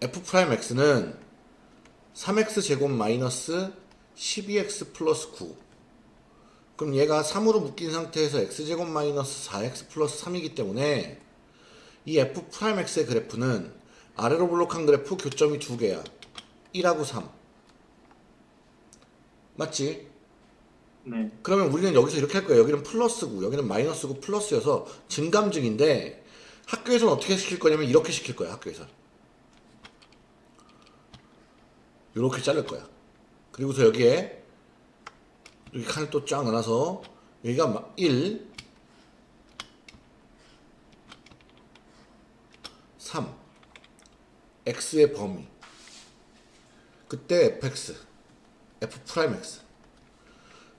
f 프라임 x는 3x 제곱 마이너스 12x 플러스 9 그럼 얘가 3으로 묶인 상태에서 x제곱 마이너스 4x 플러스 3이기 때문에 이 f 프라임 x의 그래프는 아래로 볼록한 그래프 교점이 두 개야 1하고 3 맞지? 네. 그러면 우리는 여기서 이렇게 할 거예요. 여기는 플러스고 여기는 마이너스고 플러스여서 증감증인데 학교에서는 어떻게 시킬 거냐면 이렇게 시킬 거야. 학교에서 이렇게 자를 거야. 그리고서 여기에 여기 칸을 또 쫙 넣어서 여기가 1 3 x의 범위 그때 fx f 프라임 x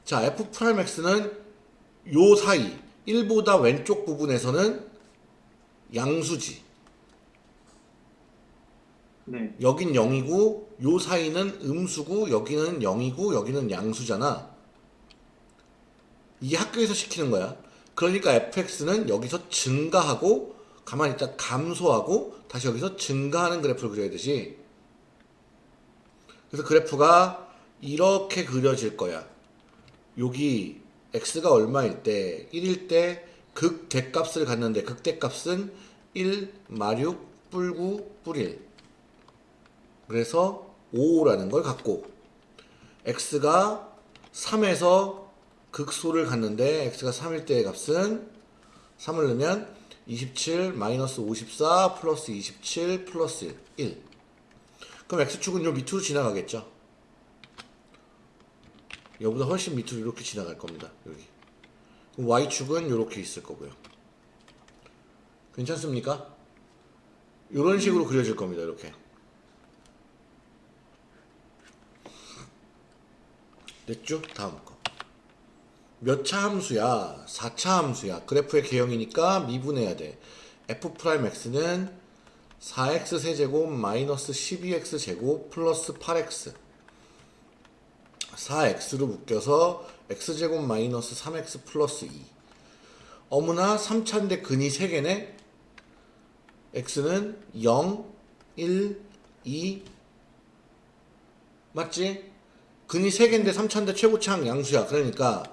자, f 프라임 x는 요 사이 1보다 왼쪽 부분에서는 양수지. 네. 여긴 0이고 요 사이는 음수고 여기는 0이고 여기는 양수잖아. 이게 학교에서 시키는 거야. 그러니까 fx는 여기서 증가하고 가만히 있다 감소하고 다시 여기서 증가하는 그래프를 그려야 되지. 그래서 그래프가 이렇게 그려질 거야. 여기 x가 얼마일 때 1일 때 극대값을 갖는데 극대값은 1 마륙 뿔9 뿔1 그래서 5라는 걸 갖고 x가 3에서 극소를 갖는데 x가 3일 때의 값은 3을 넣으면 27 마이너스 54 플러스 27 플러스 1, 1. 그럼 x축은 요 밑으로 지나가겠죠 여보다 훨씬 밑으로 이렇게 지나갈 겁니다. 여기. 그럼 Y축은 이렇게 있을 거고요. 괜찮습니까? 이런 식으로 그려질 겁니다. 이렇게. 됐죠? 다음 거. 몇 차 함수야? 4차 함수야. 그래프의 개형이니까 미분해야 돼. f 프라임 x는 4x 세제곱 마이너스 12x 제곱 플러스 8x 4x로 묶여서 x제곱 마이너스 3x 플러스 2 어머나 3차인데 근이 3개네 x는 0, 1, 2 맞지? 근이 3개인데 3차인데 최고차항 양수야. 그러니까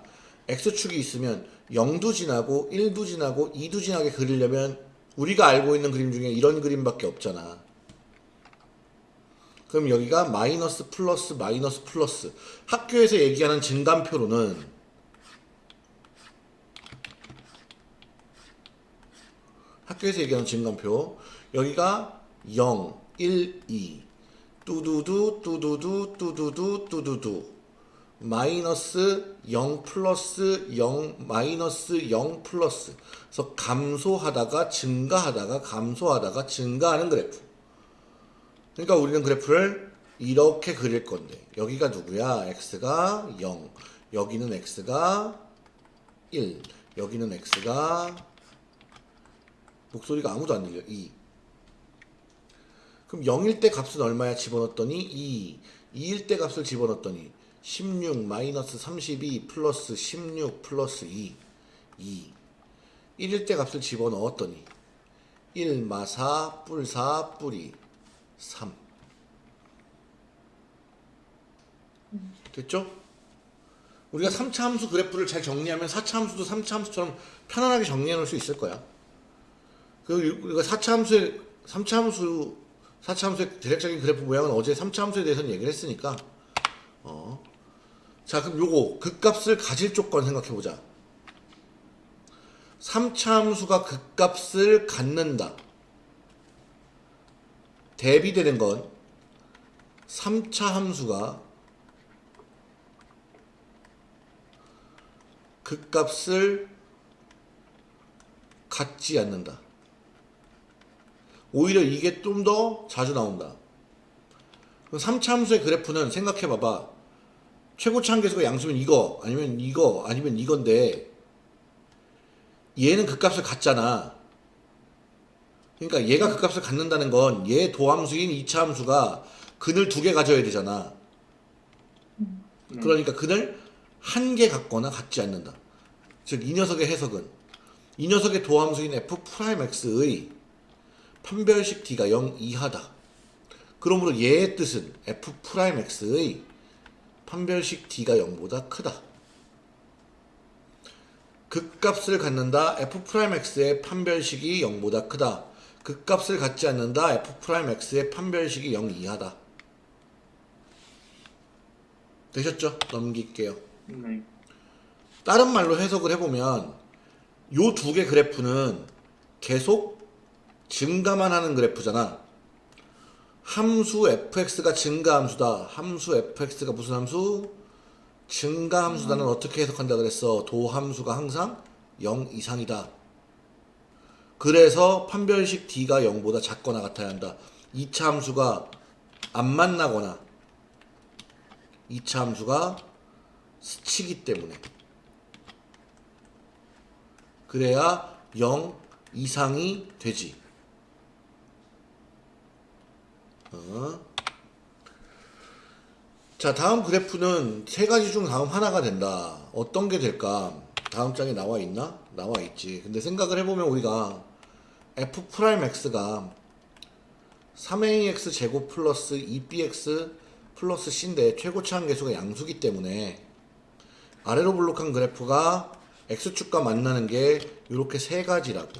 x축이 있으면 0도 지나고 1도 지나고 2도 지나게 그리려면 우리가 알고 있는 그림 중에 이런 그림밖에 없잖아. 그럼 여기가 마이너스 플러스 마이너스 플러스. 학교에서 얘기하는 증감표로는 학교에서 얘기하는 증감표. 여기가 0, 1, 2 뚜두두 뚜두두 뚜두두 뚜두두. 마이너스 0 플러스 0 마이너스 0 플러스. 그래서 감소하다가 증가하다가 감소하다가 증가하는 그래프. 그러니까 우리는 그래프를 이렇게 그릴 건데 여기가 누구야? x가 0 여기는 x가 1 여기는 x가 목소리가 아무도 안 들려. 2 그럼 0일 때 값은 얼마야? 집어넣었더니 2 2일 때 값을 집어넣었더니 16 마이너스 32 플러스 16 플러스 2 2 1일 때 값을 집어넣었더니 1 마사 뿔 4 뿔이 3 됐죠? 우리가 3차 함수 그래프를 잘 정리하면 4차 함수도 3차 함수처럼 편안하게 정리해 놓을 수 있을 거야. 그리고 우리가 4차 함수의 3차 함수 4차 함수의 대략적인 그래프 모양은 어제 3차 함수에 대해서는 얘기를 했으니까 어. 자, 그럼 요거 극값을 가질 조건 생각해 보자. 3차 함수가 극값을 갖는다. 대비되는 건 3차 함수가 극값을 갖지 않는다. 오히려 이게 좀 더 자주 나온다. 3차 함수의 그래프는 생각해 봐봐. 최고치 한계수가 양수면 이거 아니면 이거 아니면 이건데 얘는 극값을 갖잖아. 그러니까 얘가 극값을 갖는다는 건 얘 도함수인 2차 함수가 근을 두개 가져야 되잖아. 네. 그러니까 근을 한개 갖거나 갖지 않는다. 즉 이 녀석의 해석은 이 녀석의 도함수인 f 프라임 x의 판별식 d가 0 이하다. 그러므로 얘의 뜻은 f 프라임 x의 판별식 d가 0보다 크다. 극값을 갖는다 f 프라임 x의 판별식이 0보다 크다. 극값을 갖지 않는다 f 프라임 x의 판별식이 0 이하다. 되셨죠? 넘길게요. 네. 다른 말로 해석을 해보면 요 두 개 그래프는 계속 증가만 하는 그래프잖아. 함수 fx가 증가 함수다. 함수 fx가 무슨 함수? 증가 함수다는 어떻게 해석한다 그랬어? 도함수가 항상 0 이상이다. 그래서 판별식 d가 0보다 작거나 같아야 한다. 2차 함수가 안 만나거나 2차 함수가 스치기 때문에 그래야 0 이상이 되지. 어. 자, 다음 그래프는 세 가지 중 다음 하나가 된다. 어떤 게 될까? 다음 장에 나와 있나? 나와 있지. 근데 생각을 해보면 우리가 f 프라임 x가 3ax 제곱 플러스 2bx 플러스 c인데 최고차항 계수가 양수기 때문에 아래로 볼록한 그래프가 x축과 만나는 게 이렇게 세 가지라고.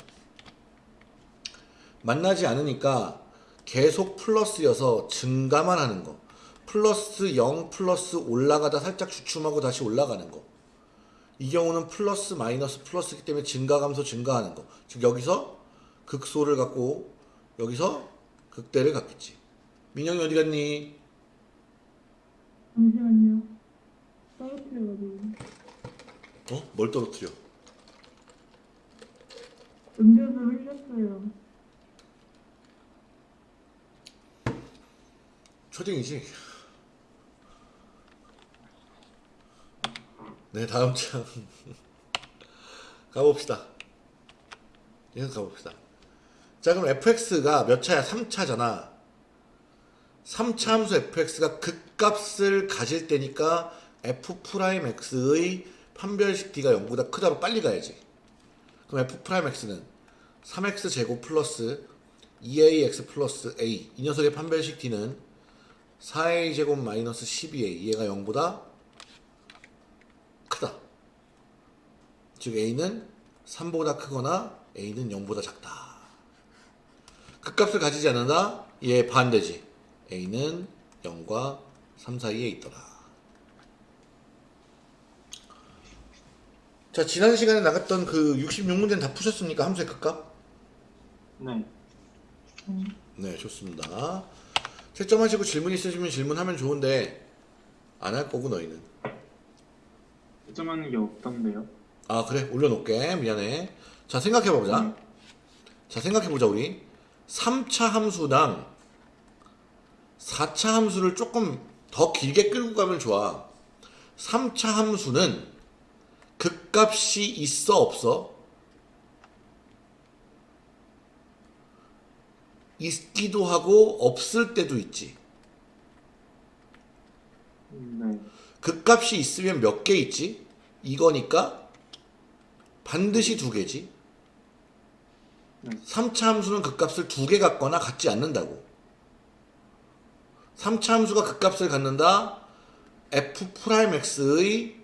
만나지 않으니까 계속 플러스여서 증가만 하는 거. 플러스 0 플러스 올라가다 살짝 주춤하고 다시 올라가는 거. 이 경우는 플러스 마이너스 플러스이기 때문에 증가 감소 증가하는 거. 즉 여기서 극소를 갖고 여기서 극대를 갖겠지. 민영이 어디 갔니? 잠시만요. 떨어뜨려가지고. 어? 뭘 떨어뜨려? 음료수 흘렸어요. 초딩이지? 네, 다음 장. 가봅시다. 계속 가봅시다. 자, 그럼 fx가 몇 차야? 3차잖아. 3차 함수 fx가 극값을 가질 때니까 f 프라임 x의 판별식 d가 0보다 크다로 빨리 가야지. 그럼 f 프라임 x는 3x 제곱 플러스 2ax 플러스 a 이 녀석의 판별식 d는 4a 제곱 마이너스 12a 얘가 0보다 크다. 즉 a는 3보다 크거나 a는 0보다 작다. 극값을 가지지 않는다. 얘 반대지. a는 0과 3 사이에 있더라. 자 지난 시간에 나갔던 그 66문제는 다 푸셨습니까? 함수의 극값? 네. 네, 좋습니다. 채점하시고 질문 있으시면 질문하면 좋은데 안 할 거고 너희는. 채점하는 게 없던데요. 아 그래 올려놓을게 미안해. 자 생각해보자. 네. 자 생각해보자 우리 3차 함수랑 4차 함수를 조금 더 길게 끌고 가면 좋아. 3차 함수는 극값이 있어 없어? 있기도 하고 없을 때도 있지. 네. 극값이 있으면 몇 개 있지? 이거니까 반드시 두 개지. 네. 3차 함수는 극값을 두 개 갖거나 갖지 않는다고. 3차 함수가 극값을 갖는다. f 프라임 x의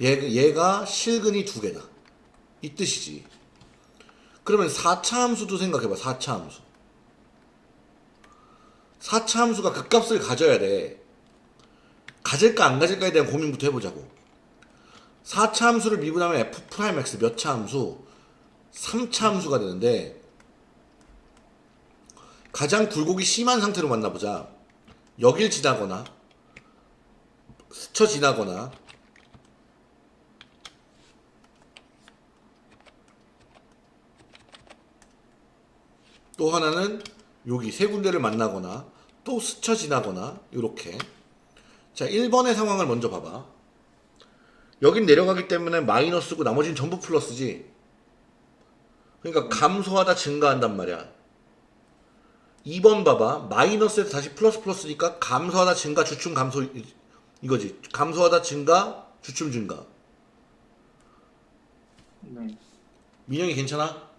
얘, 얘가 실근이 두 개다. 이 뜻이지. 그러면 4차 함수도 생각해봐. 4차 함수. 4차 함수가 극값을 가져야 돼. 가질까 안 가질까에 대한 고민부터 해보자고. 4차 함수를 미분하면 f 프라임 x 몇 차 함수? 3차 함수가 되는데 가장 굴곡이 심한 상태로 만나보자. 여길 지나거나 스쳐 지나거나 또 하나는 여기 세 군데를 만나거나 또 스쳐 지나거나 이렇게. 자 1번의 상황을 먼저 봐봐. 여긴 내려가기 때문에 마이너스고 나머지는 전부 플러스지. 그러니까 감소하다 증가한단 말이야. 2번 봐봐. 마이너스에서 다시 플러스 플러스니까 감소하다 증가 주춤 감소 이- 이거지. 감소하다 증가 주춤 증가. 네. 민영이 괜찮아?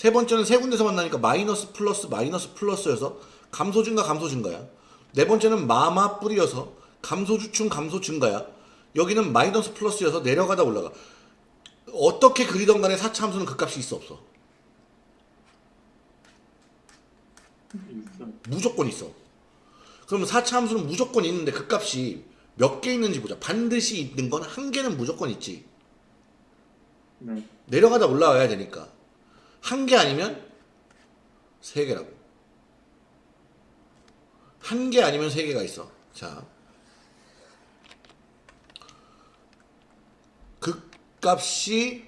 네. 세 번째는 세 군데서 만나니까 마이너스 플러스 마이너스 플러스여서 감소 증가 감소 증가야. 네 번째는 마마 뿌리여서 감소 주춤 감소 증가야. 여기는 마이너스 플러스여서 내려가다 올라가. 어떻게 그리던 간에 4차 함수는 그 값이 있어 없어? 무조건 있어. 그러면 4차 함수는 무조건 있는데 그 값이 몇 개 있는지 보자. 반드시 있는 건 한 개는 무조건 있지. 네. 내려가다 올라와야 되니까. 한 개 아니면 세 개라고. 한 개 아니면 세 개가 있어. 자. 극값이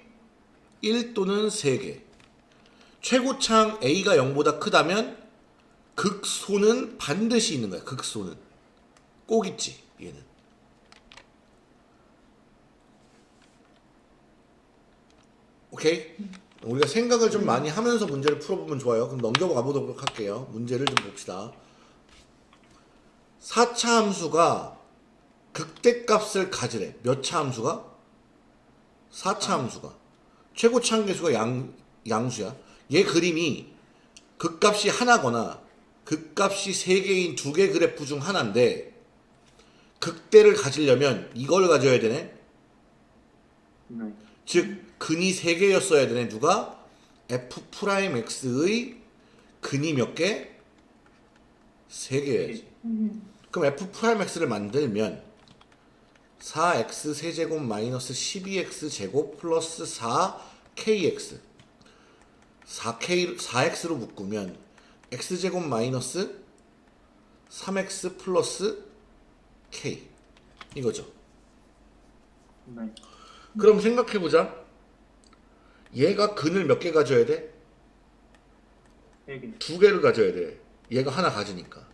1 또는 3개. 최고창 A가 0보다 크다면 극소는 반드시 있는 거야. 극소는. 꼭 있지. 얘는. 오케이? 우리가 생각을 좀 많이 하면서 문제를 풀어보면 좋아요. 그럼 넘겨가 보도록 할게요. 문제를 좀 봅시다. 4차 함수가 극대값을 가지래. 몇 차 함수가? 4차 함수가. 최고차항 계수가 양, 양수야. 얘 그림이 극값이 하나거나 극값이 세 개인 두 개 그래프 중 하나인데 극대를 가지려면 이걸 가져야 되네. 네. 즉 근이 세 개였어야 되네. 누가 f 프라임 x의 근이 몇 개? 세 개여야지. 음. 그럼 f 프라임 x를 만들면 4x 세제곱 마이너스 12x 제곱 플러스 4kx 4k 4x로 묶으면 x 제곱 마이너스 3x 플러스 k 이거죠. 네. 그럼 생각해 보자. 얘가 근을 몇 개 가져야 돼? 세 개. 두 개를 가져야 돼. 얘가 하나 가지니까.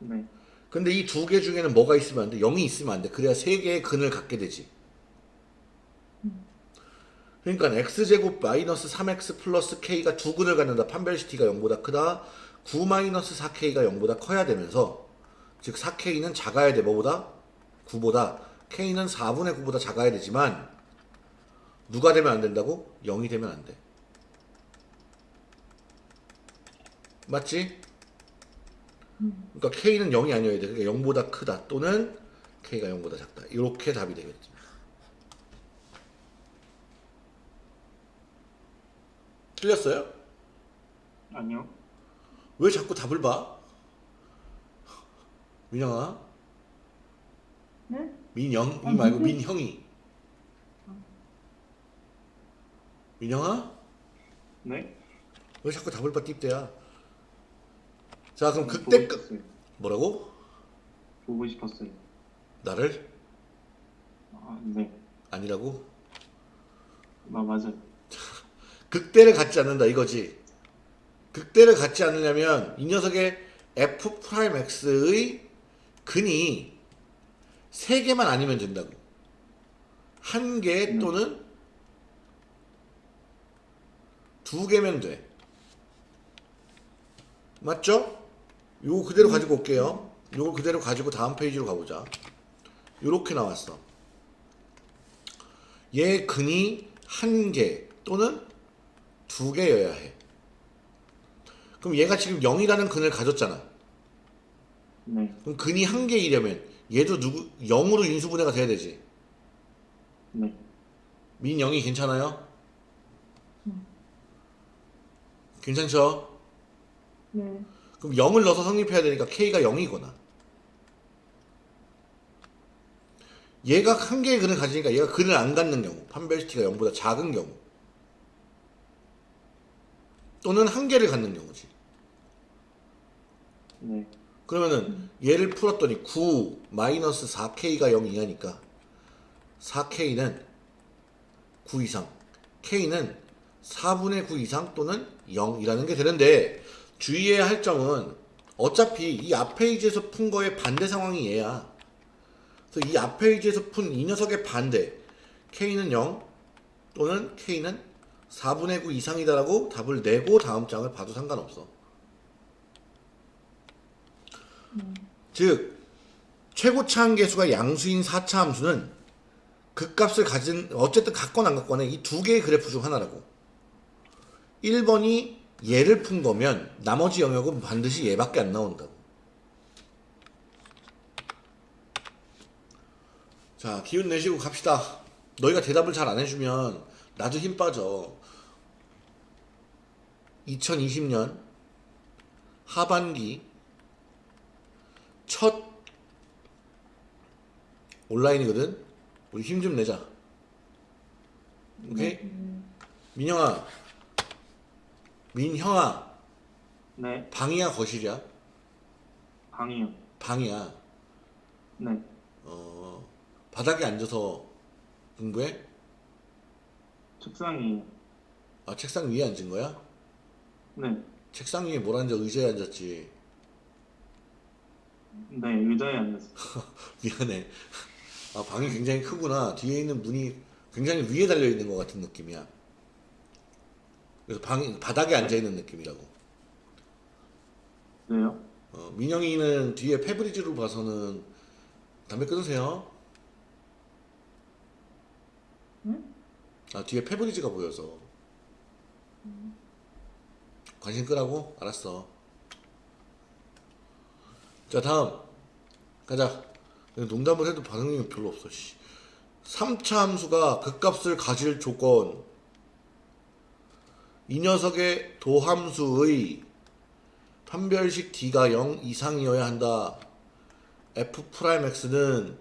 네. 근데 이 두 개 중에는 뭐가 있으면 안 돼? 0이 있으면 안 돼. 그래야 세 개의 근을 갖게 되지. 그러니까 x제곱 마이너스 3x 플러스 k가 두 근을 갖는다. 판별시티가 0보다 크다. 9 마이너스 4k가 0보다 커야 되면서 즉 4k는 작아야 돼. 뭐보다? 9보다. k는 4분의 9보다 작아야 되지만 누가 되면 안 된다고? 0이 되면 안 돼. 맞지? 그러니까 k는 0이 아니어야 돼. 그러니까 0보다 크다 또는 k가 0보다 작다. 이렇게 답이 되겠지. 틀렸어요? 아니요. 왜 자꾸 답을 봐? 민영아? 네? 민영? 아, 이 말고 민형이. 민영아? 네. 왜 자꾸 답을 봐 띠대야? 자 그럼 보고 그때 끝 싶었어요. 뭐라고? 보고 싶었어요. 나를 아, 네. 아니라고? 아, 맞아요. 극대를 갖지 않는다 이거지. 극대를 갖지 않으려면 이 녀석의 f 프라임 x의 근이 세 개만 아니면 된다고. 한개 음. 또는 두 개면 돼. 맞죠? 요거 그대로 가지고 올게요. 요거 그대로 가지고 다음 페이지로 가보자. 요렇게 나왔어. 얘 근이 한 개 또는 두 개여야 해. 그럼 얘가 지금 0이라는 근을 가졌잖아. 네. 그럼 근이 한 개이려면 얘도 누구 0으로 인수분해가 돼야 되지. 네. 민영이 괜찮아요? 괜찮죠? 네. 그럼 0을 넣어서 성립해야 되니까 k가 0이거나. 얘가 한 개의 근을 가지니까 얘가 근을 안 갖는 경우, 판별시티가 0보다 작은 경우. 또는 한 개를 갖는 경우지. 네. 그러면은 얘를 풀었더니 9 마이너스 4k가 0 이하니까 4k는 9 이상 k는 4분의 9 이상 또는 0이라는 게 되는데 주의해야 할 점은 어차피 이 앞 페이지에서 푼 거의 반대 상황이 얘야. 그래서 이 앞 페이지에서 푼 이 녀석의 반대 k는 0 또는 k는 4분의 9 이상이다라고 답을 내고 다음 장을 봐도 상관없어. 즉 최고차 함계수가 양수인 4차 함수는 그 값을 가진 어쨌든 갖거나 안 갖거나 이 두 개의 그래프 중 하나라고 1번이 얘를 푼 거면 나머지 영역은 반드시 얘밖에 안 나온다고. 자, 기운 내시고 갑시다. 너희가 대답을 잘 안 해주면 나도 힘 빠져. 2020년 하반기 첫 온라인이거든. 우리 힘 좀 내자. 오케이? 민영아, 민형아, 네. 방이야 거실이야? 방이요. 방이야. 네. 어, 바닥에 앉아서 공부해? 책상이에요. 아, 책상 위에 앉은 거야? 네. 책상 위에 뭘 앉아? 의자에 앉았지. 네. 의자에 앉았어요. 미안해. 아, 방이 굉장히 크구나. 뒤에 있는 문이 굉장히 위에 달려 있는 것 같은 느낌이야. 그래서 방이 바닥에 앉아 있는 느낌이라고. 왜요? 어, 민영이는 뒤에 페브리즈로 봐서는 담배 끊으세요. 응? 아 뒤에 페브리즈가 보여서 관심 끄라고? 알았어. 자 다음 가자. 농담을 해도 반응이 별로 없어. 씨. 3차 함수가 극값을 가질 조건 이 녀석의 도함수의 판별식 d가 0 이상이어야 한다. f 프라임 x는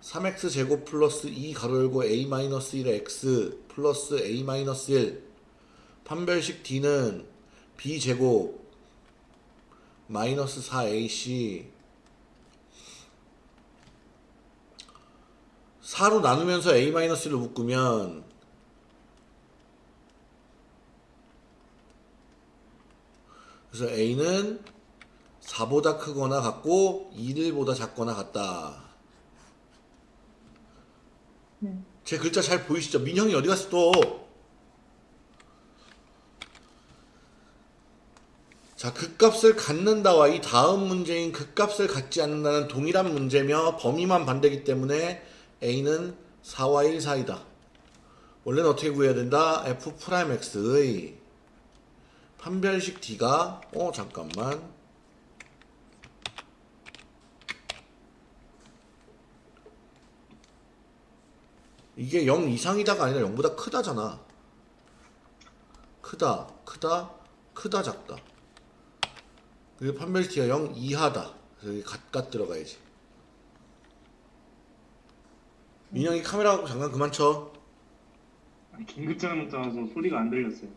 3x 제곱 플러스 2 가로 열고 a 마이너스 1의 x 플러스 a 마이너스 1 판별식 d는 b 제곱 마이너스 4ac 4로 나누면서 a 마이너스 1을 묶으면 그래서 a는 4보다 크거나 같고 1보다 작거나 같다. 네. 제 글자 잘 보이시죠? 민형이 어디 갔어 또? 자, 극값을 갖는다와 이 다음 문제인 극값을 갖지 않는다는 동일한 문제며 범위만 반대기 때문에 A는 4와 1 사이다. 원래는 어떻게 구해야 된다? F 프라임 X의 판별식 D가 어 잠깐만 이게 0 이상이다가 아니라 0보다 크다잖아. 크다, 크다, 크다, 작다. 그리고 판별시티가 0 이하다. 그래서 여기 갓갓 들어가야지. 민영이 카메라 갖고 장난 그만 쳐. 긴급장을 못 잡아서 소리가 안 들렸어요.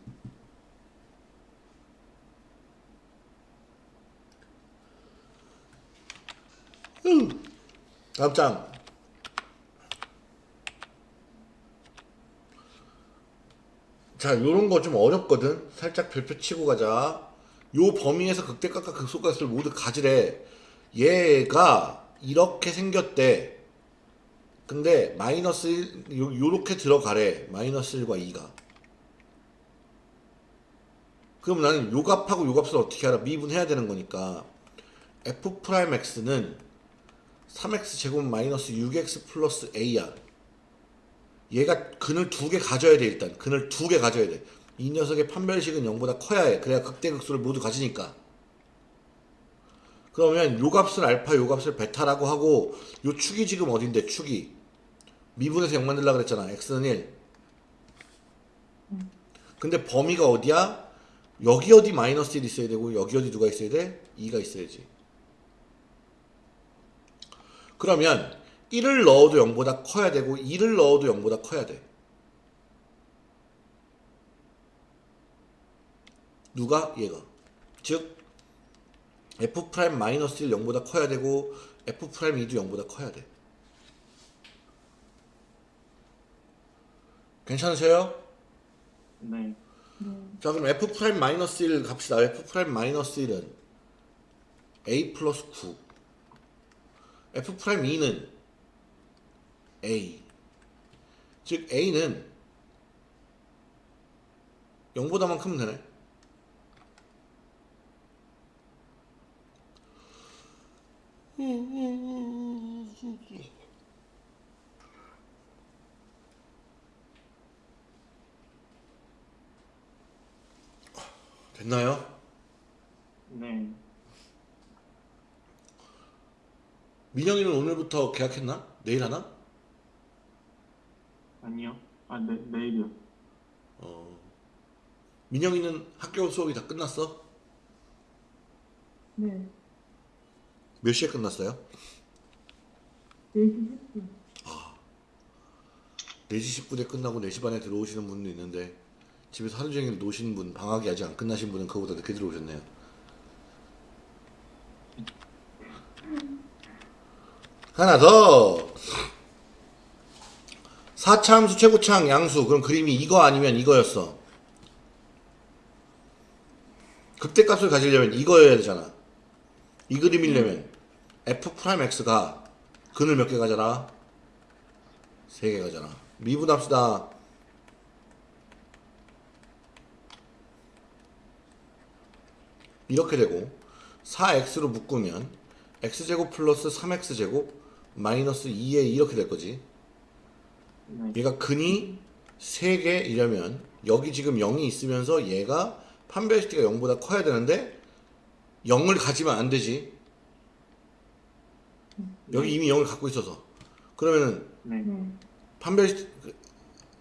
다음 장. 자, 요런 거 좀 어렵거든. 살짝 별표 치고 가자. 요 범위에서 극대값과 극소값을 모두 가지래. 얘가 이렇게 생겼대. 근데 마이너스 1, 요, 요렇게 들어가래. 마이너스 1과 2가. 그럼 나는 요 값하고 요 값을 어떻게 알아? 미분해야 되는 거니까. f 프라임 x는 3x 제곱 마이너스 6x 플러스 a야. 얘가 근을 두 개 가져야 돼 일단. 근을 두 개 가져야 돼. 이 녀석의 판별식은 0보다 커야 해. 그래야 극대극소를 모두 가지니까. 그러면 요 값을 알파, 요 값을 베타라고 하고 요 축이 지금 어딘데? 축이 미분에서 0 만들라 그랬잖아. x는 1. 근데 범위가 어디야? 여기 어디 마이너스 1 있어야 되고 여기 어디 누가 있어야 돼? 2가 있어야지. 그러면 1을 넣어도 0보다 커야 되고 2를 넣어도 0보다 커야 돼. 누가? 얘가. 즉 f 프라임 마이너스 1 0보다 커야 되고 f 프라임 2도 0보다 커야 돼. 괜찮으세요? 네. 네. 자 그럼 f 프라임 마이너스 1 갑시다. f 프라임 마이너스 1은 a 플러스 9 f 프라임 2는 a 즉 a는 0보다만 크면 되네. 됐나요? 네. 민영이는 오늘부터 계약했나? 내일 하나? 아니요. 아, 네, 내일이요. 어. 민영이는 학교 수업이 다 끝났어? 네. 몇 시에 끝났어요? 4시 10분. 4시 10분에 끝나고 4시 반에 들어오시는 분도 있는데 집에서 하루 종일 노신 분, 방학이 아직 안 끝나신 분은 그거보다 늦게 들어오셨네요. 하나 더. 4차 함수 최고차항 양수. 그럼 그림이 이거 아니면 이거였어. 극대값을 가지려면 이거여야 되잖아. 이 그림이려면 f 프라임 x가 근을 몇 개 가져라? 세개 가져라. 미분합시다. 이렇게 되고 4x로 묶으면 x제곱 플러스 3x제곱 마이너스 2에 이렇게 될 거지. 네. 얘가 근이 3개이려면 여기 지금 0이 있으면서 얘가 판별시티가 0보다 커야 되는데 0을 가지면 안 되지. 여기 이미 0을 갖고 있어서. 그러면은 네. 네. 판별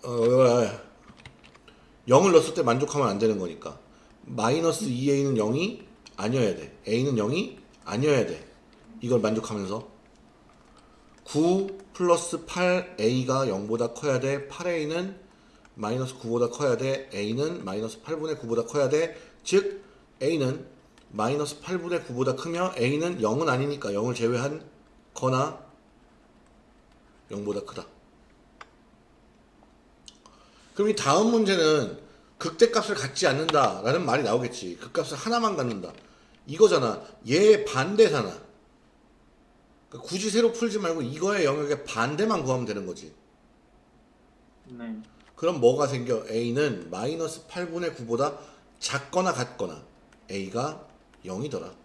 어, 어, 0을 넣었을 때 만족하면 안 되는 거니까 마이너스 2a는 0이 아니어야 돼 a는 0이 아니어야 돼 이걸 만족하면서 9 플러스 8a가 0보다 커야 돼 8a는 마이너스 9보다 커야 돼 a는 마이너스 8분의 9보다 커야 돼즉 a는 마이너스 8분의 9보다 크며 a는 0은 아니니까 0을 제외한 거나 0보다 크다 그럼 이 다음 문제는 극대값을 갖지 않는다 라는 말이 나오겠지. 극값을 하나만 갖는다. 이거잖아. 얘 반대잖아. 그러니까 굳이 새로 풀지 말고 이거의 영역의 반대만 구하면 되는 거지. 네. 그럼 뭐가 생겨? a는 마이너스 8분의 9보다 작거나 같거나 a가 0이더라.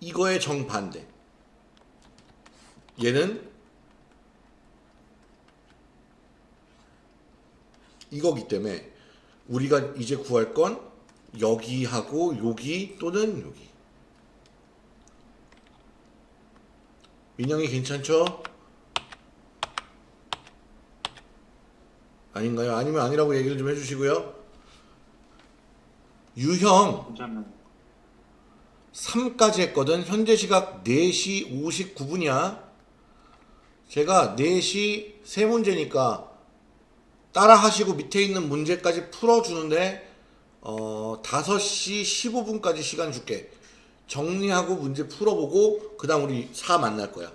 이거의 정반대. 얘는 이거기 때문에 우리가 이제 구할 건 여기하고 여기 또는 여기. 민영이 괜찮죠? 아닌가요? 아니면 아니라고 얘기를 좀 해주시고요. 유형 괜찮아요. 3까지 했거든. 현재 시각 4시 59분이야. 제가 4시 세 문제니까 따라 하시고 밑에 있는 문제까지 풀어주는데 어 5시 15분까지 시간 줄게. 정리하고 문제 풀어보고 그 다음 우리 4 만날 거야.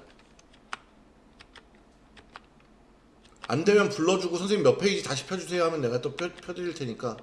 안 되면 불러주고 선생님 몇 페이지 다시 펴주세요 하면 내가 또 펴, 펴드릴 테니까.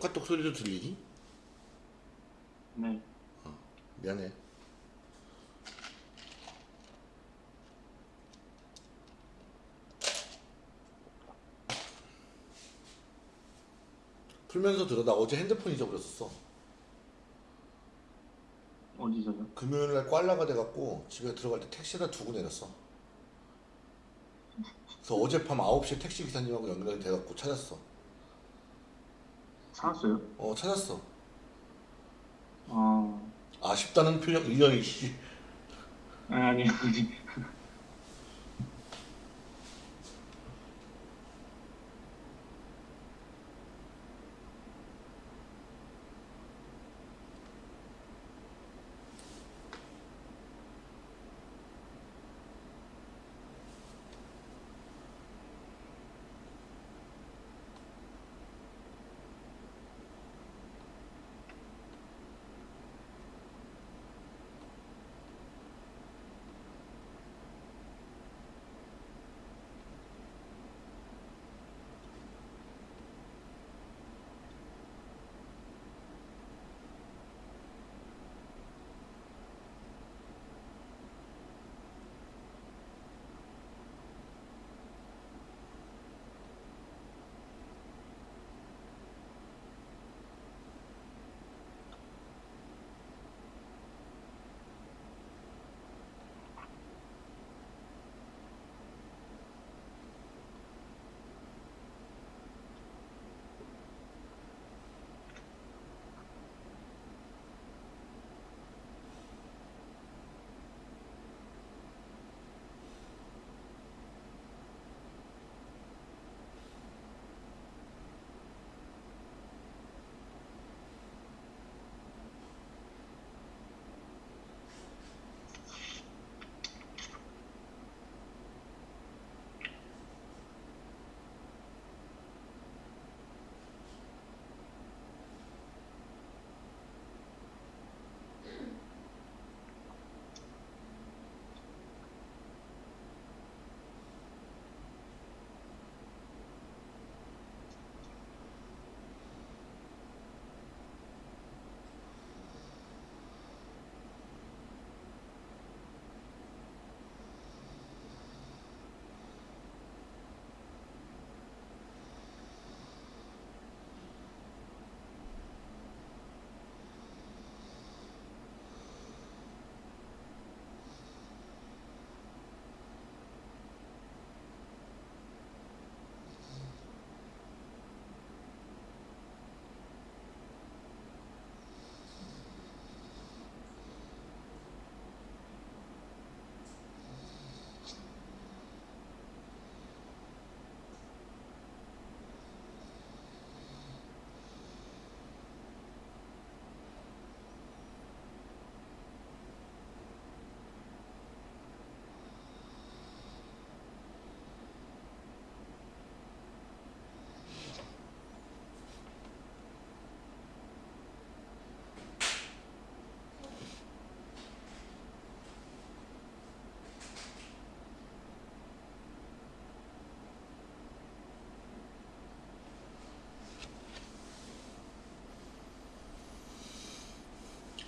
카톡 소리도 들리니? 네. 미안해. 풀면서 들어. 나 어제 핸드폰 잊어버렸었어. 어디서요? 금요일 날 꽐라가 돼갖고 집에 들어갈 때 택시에다 두고 내렸어. 그래서 어젯밤 9시에 택시 기사님하고 연결이 돼갖고 찾았어. 사왔어요? 어, 찾았어. 아, 아쉽다는 표정, 씨. 아니, 아니,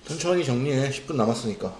천천히 정리해. 10분 남았으니까.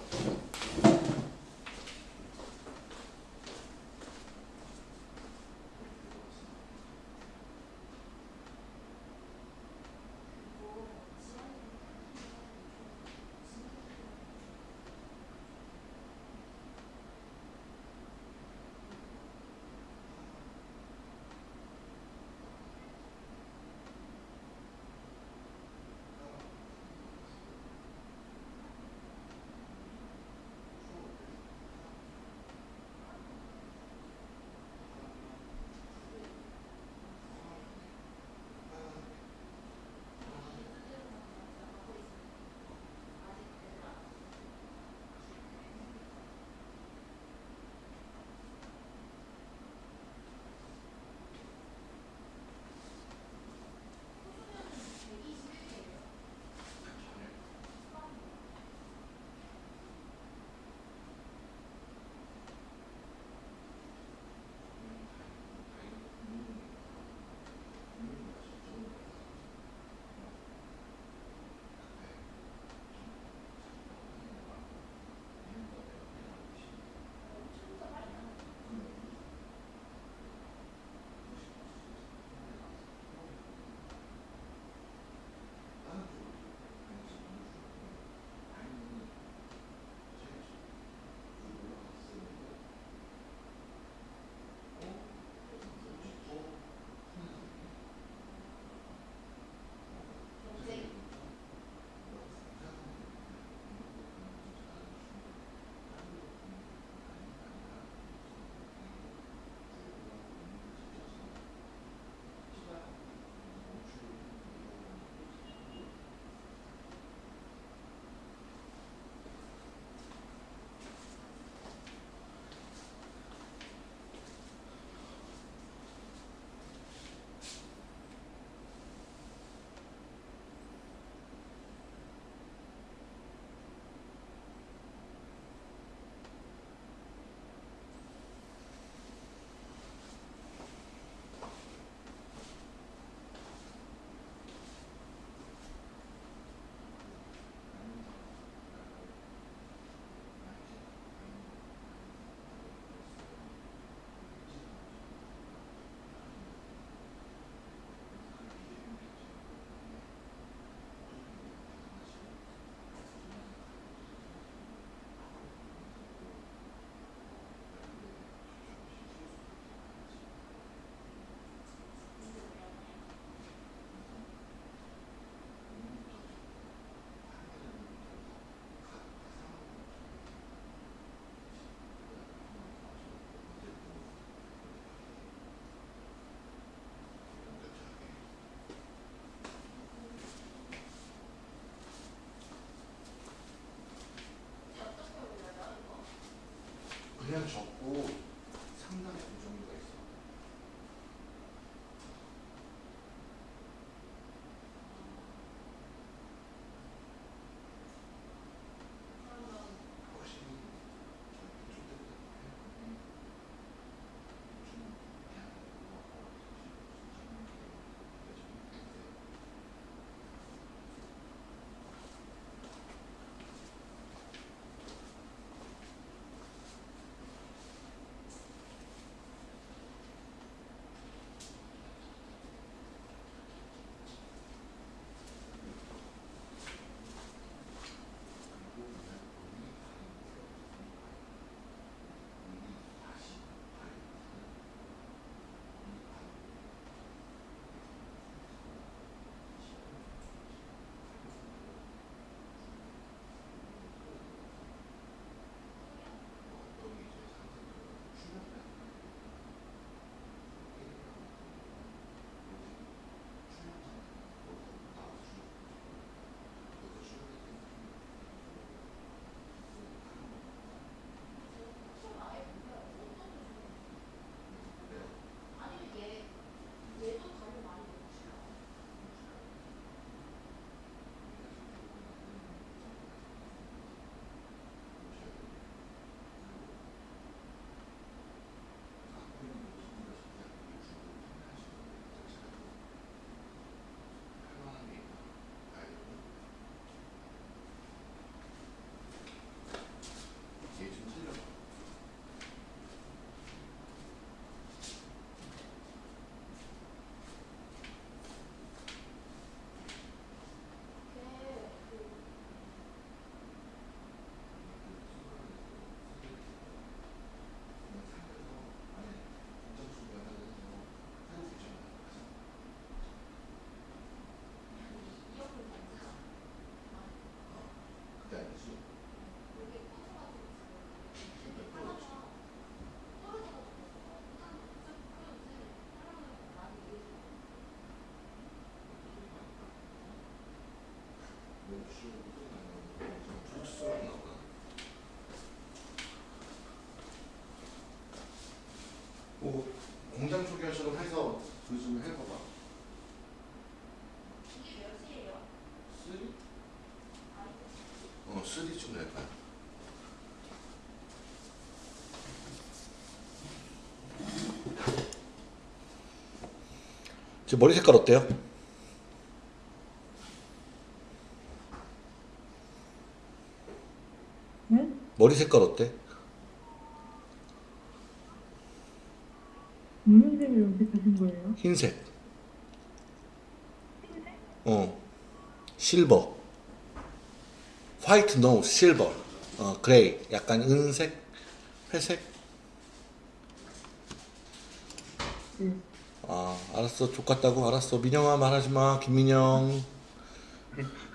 그 지금 머리 색깔 어때요? 응? 머리 색깔 어때? 무슨 색을 연습하신 거예요? 흰색. 어. silver. White no silver. 어, gray. 약간 은색, 회색. 응. 아, 알았어. 족같다고 알았어. 민영아 말하지 마. 김민영.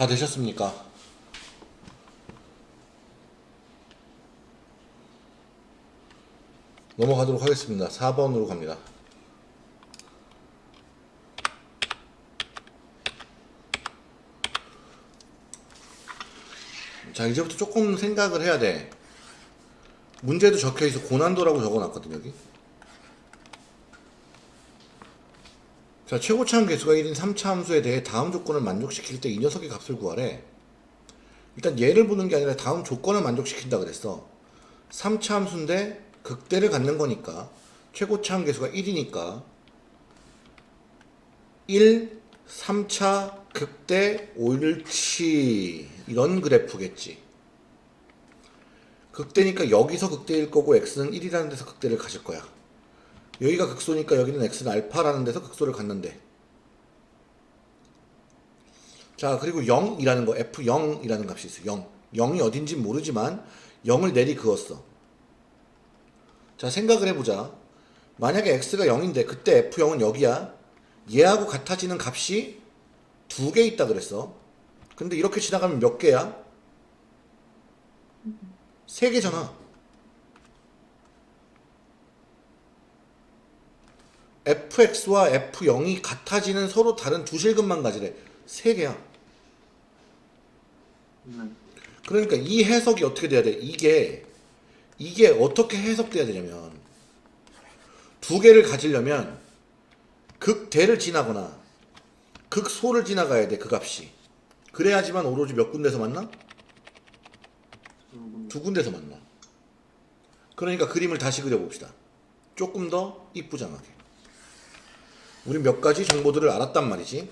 다 되셨습니까? 넘어가도록 하겠습니다. 4번으로 갑니다. 자, 이제부터 조금 생각을 해야 돼. 문제도 적혀 있어. 고난도라고 적어 놨거든, 여기. 자, 최고 차함 개수가 1인 3차 함수에 대해 다음 조건을 만족시킬 때 이 녀석의 값을 구하래. 일단 얘를 보는 게 아니라 다음 조건을 만족시킨다 그랬어. 3차 함수인데 극대를 갖는 거니까 최고 차함 개수가 1이니까 1, 3차 극대 옳지 이런 그래프겠지. 극대니까 여기서 극대일 거고 x는 1이라는 데서 극대를 가질 거야. 여기가 극소니까 여기는 x는 알파라는 데서 극소를 갖는데. 자, 그리고 0이라는 거, f0이라는 값이 있어. 0. 0이 어딘지 모르지만 0을 내리 그었어. 자, 생각을 해보자. 만약에 x가 0인데 그때 f0은 여기야. 얘하고 같아지는 값이 두 개 있다 그랬어. 근데 이렇게 지나가면 몇 개야? 세 개잖아. Fx와 f0이 같아지는 서로 다른 두 실근만 가지래. 세 개야. 네. 그러니까 이 해석이 어떻게 돼야 돼? 이게 이게 어떻게 해석돼야 되냐면 두 개를 가지려면 극대를 지나거나 극소를 지나가야 돼 그 값이 그래야지만 오로지 몇 군데서 만나? 두 군데서 만나 그러니까 그림을 다시 그려봅시다 조금 더 이쁘장하게 우리 몇 가지 정보들을 알았단 말이지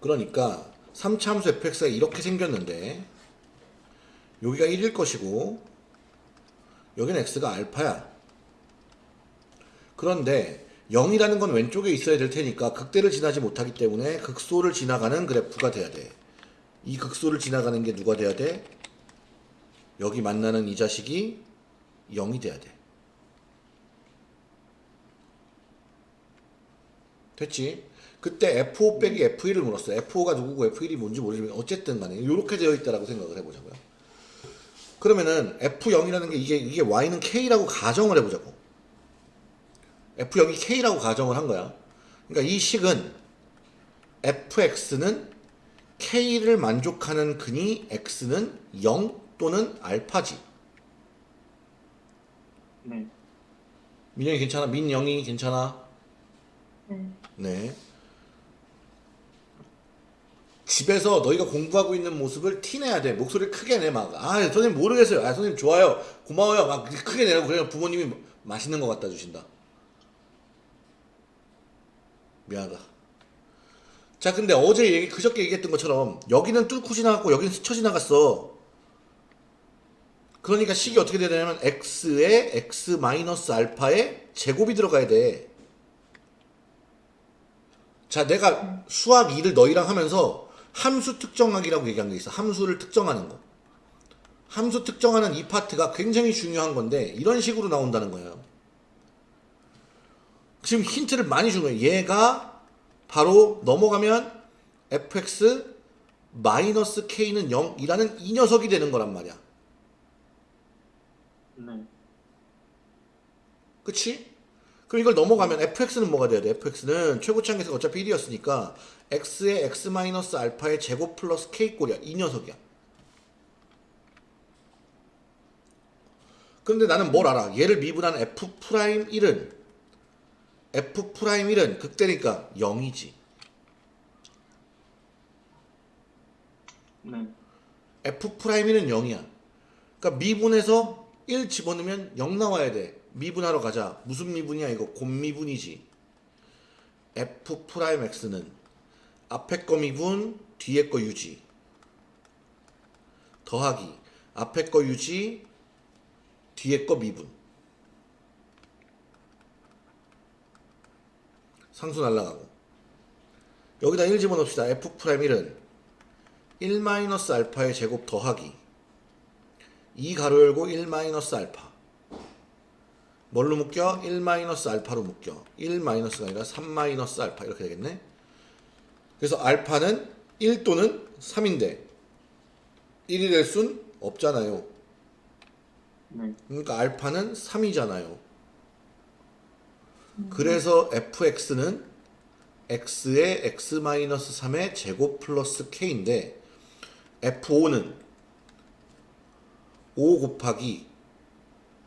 그러니까 3차 함수 fx가 이렇게 생겼는데 여기가 1일 것이고 여기는 x가 알파야 그런데 0이라는 건 왼쪽에 있어야 될 테니까 극대를 지나지 못하기 때문에 극소를 지나가는 그래프가 돼야 돼. 이 극소를 지나가는 게 누가 돼야 돼? 여기 만나는 이 자식이 0이 돼야 돼. 됐지? 그때 F5 빼기 F1을 물었어. F5가 누구고 F1이 뭔지 모르지만 어쨌든 간에 이렇게 되어 있다라고 생각을 해보자고요. 그러면은 F0이라는 게 이게 이게 Y는 K라고 가정을 해보자고. F0이 K라고 가정을 한 거야. 그러니까 이 식은 fx는 K를 만족하는 근이 x는 0 또는 알파지. 네. 민영이 괜찮아? 민영이 괜찮아? 네. 네. 집에서 너희가 공부하고 있는 모습을 티내야 돼. 목소리를 크게 내, 막. 아, 선생님 모르겠어요. 아, 선생님 좋아요. 고마워요. 막 크게 내라고 그래야 부모님이 맛있는 거 갖다 주신다. 미안하다. 자, 근데 어제 얘기, 그저께 얘기했던 것처럼 여기는 뚫고 지나갔고 여기는 스쳐 지나갔어. 그러니까 식이 어떻게 되냐면 x에 x 마이너스 알파에 제곱이 들어가야 돼. 자, 내가 수학 2를 너희랑 하면서 함수 특정하기라고 얘기한 게 있어. 함수를 특정하는 거. 함수 특정하는 이 파트가 굉장히 중요한 건데 이런 식으로 나온다는 거예요. 지금 힌트를 많이 준 거예요. 얘가 바로 넘어가면 fx 마이너스 k는 0이라는 이 녀석이 되는 거란 말이야. 네. 그치? 그럼 이걸 넘어가면 fx는 뭐가 돼야 돼? fx는 최고차항계수가 어차피 1이었으니까 x의 x 마이너스 알파의 제곱 플러스 k 꼴이야. 이 녀석이야. 그런데 나는 뭘 알아? 얘를 미분한 f 프라임 1은 f 프라임 1은 극대니까 0이지. 네. f 프라임 1은 0이야. 그러니까 미분에서 1 집어넣으면 0 나와야 돼. 미분하러 가자. 무슨 미분이야 이거? 곱미분이지. f 프라임 x는 앞에 거 미분, 뒤에 거 유지. 더하기. 앞에 거 유지, 뒤에 거 미분. 상수 날라가고. 여기다 1 집어넣읍시다. f 프라임 1은 1 마이너스 알파의 제곱 더하기 2 가로 열고 1 마이너스 알파 뭘로 묶여? 1 마이너스 알파로 묶여 1 마이너스가 아니라 3 마이너스 알파 이렇게 되겠네 그래서 알파는 1 또는 3인데 1이 될 순 없잖아요. 네. 그러니까 알파는 3이잖아요. 그래서 fx는 x의 x-3의 제곱 플러스 k인데 f5는 5 곱하기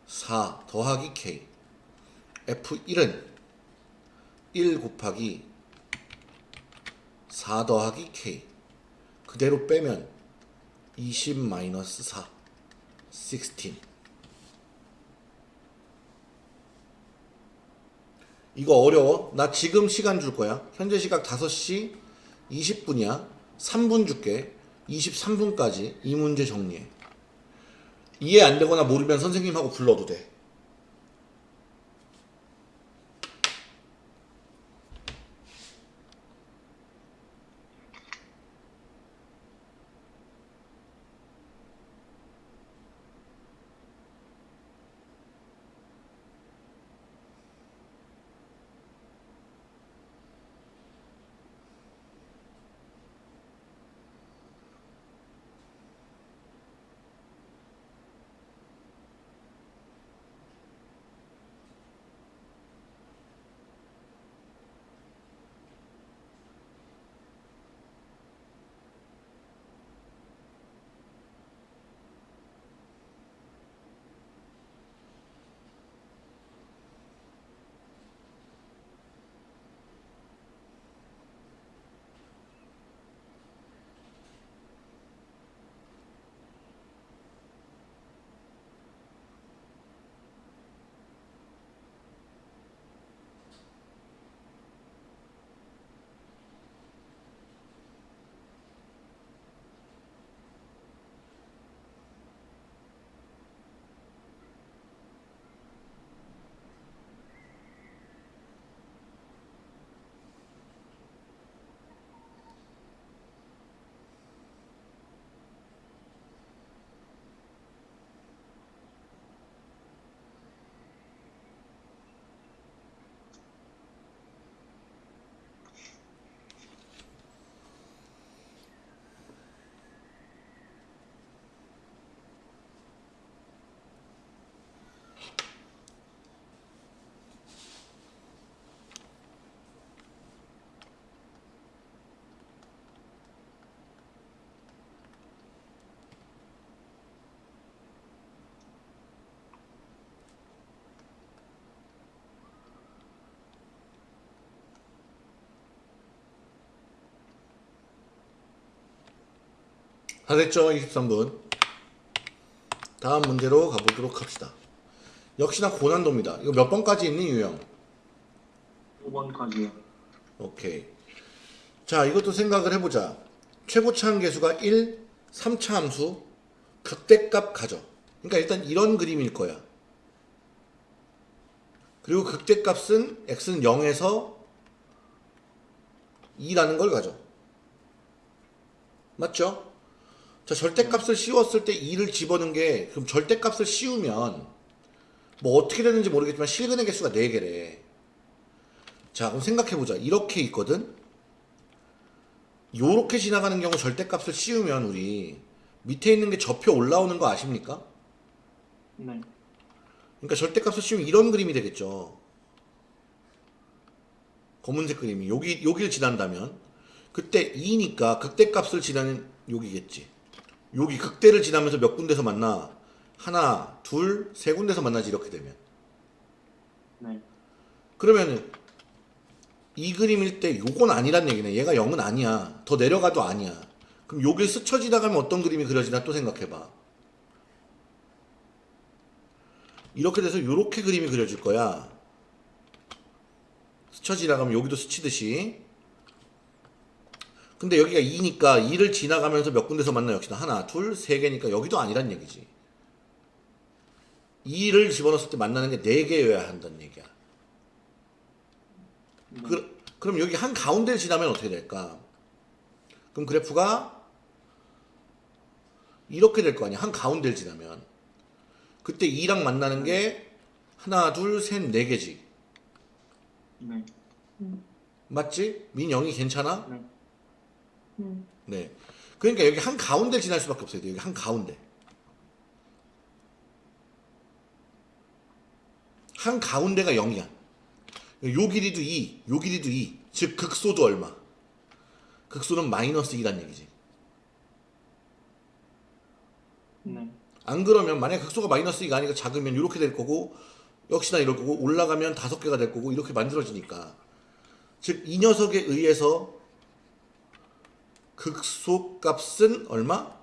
4 더하기 k f1은 1 곱하기 4 더하기 k 그대로 빼면 20 마이너스 4 16 이거 어려워. 나 지금 시간 줄 거야. 현재 시각 5시 20분이야. 3분 줄게. 23분까지 이 문제 정리해. 이해 안 되거나 모르면 선생님하고 불러도 돼. 다 됐죠? 23분. 다음 문제로 가보도록 합시다. 역시나 고난도입니다. 이거 몇 번까지 있니, 유형? 5번까지요. 오케이. 자, 이것도 생각을 해보자. 최고차 함계수가 1, 3차 함수, 극대값 가져. 그러니까 일단 이런 그림일 거야. 그리고 극대값은 x는 0에서 2라는 걸 가져. 맞죠? 자, 절대값을 씌웠을 때 2를 집어넣은 게 그럼 절대값을 씌우면 뭐 어떻게 되는지 모르겠지만 실근의 개수가 4개래. 자, 그럼 생각해보자. 이렇게 있거든? 요렇게 지나가는 경우 절대값을 씌우면 우리 밑에 있는 게 접혀 올라오는 거 아십니까? 네. 그러니까 절대값을 씌우면 이런 그림이 되겠죠. 검은색 그림이 여기 여기를 지난다면 그때 2니까 극대값을 지나는 여기겠지. 여기 극대를 지나면서 몇 군데서 만나? 하나, 둘, 세 군데서 만나지 이렇게 되면. 네. 그러면 이 그림일 때 요건 아니란 얘기네. 얘가 0은 아니야. 더 내려가도 아니야. 그럼 여길 스쳐 지나가면 어떤 그림이 그려지나 또 생각해봐. 이렇게 돼서 요렇게 그림이 그려질 거야. 스쳐 지나가면 여기도 스치듯이. 근데 여기가 2니까 2를 지나가면서 몇 군데서 만나 역시나 하나, 둘, 세 개니까 여기도 아니란 얘기지. 2를 집어넣었을 때 만나는 게 4개여야 한다는 얘기야. 그, 그럼 여기 한 가운데를 지나면 어떻게 될까? 그럼 그래프가 이렇게 될 거 아니야. 한 가운데를 지나면. 그때 2랑 만나는 게 하나, 둘, 셋, 네 개지. 네. 음, 맞지? 민영이 괜찮아? 네. 음, 네. 그러니까 여기 한 가운데 지날 수밖에 없어요. 여기 한 가운데. 한 가운데가 0이야. 요 길이도 2, 요 길이도 2. 즉 극소도 얼마? 극소는 마이너스 2란 얘기지. 네. 안 그러면 만약에 극소가 마이너스 2가 아니고 작으면 이렇게 될 거고 역시나 이럴 거고 올라가면 다섯 개가 될 거고 이렇게 만들어지니까 즉 이 녀석에 의해서 극소 값은 얼마?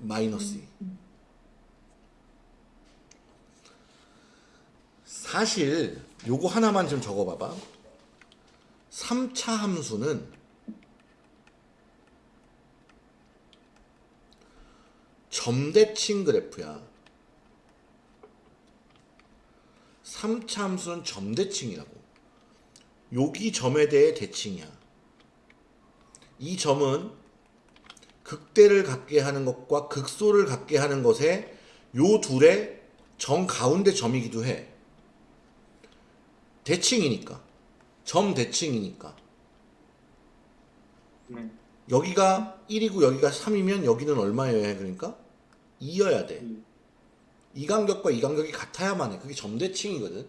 마이너스 2 사실 요거 하나만 좀 적어봐봐 3차 함수는 점대칭 그래프야. 3차 함수는 점대칭이라고. 여기 점에 대해 대칭이야. 이 점은 극대를 갖게 하는 것과 극소를 갖게 하는 것에 요 둘의 정 가운데 점이기도 해. 대칭이니까. 점 대칭이니까. 네. 여기가 1이고 여기가 3이면 여기는 얼마여야 해? 그러니까 2여야 돼. 이. 이 간격과 이 간격이 같아야만 해. 그게 점대칭이거든.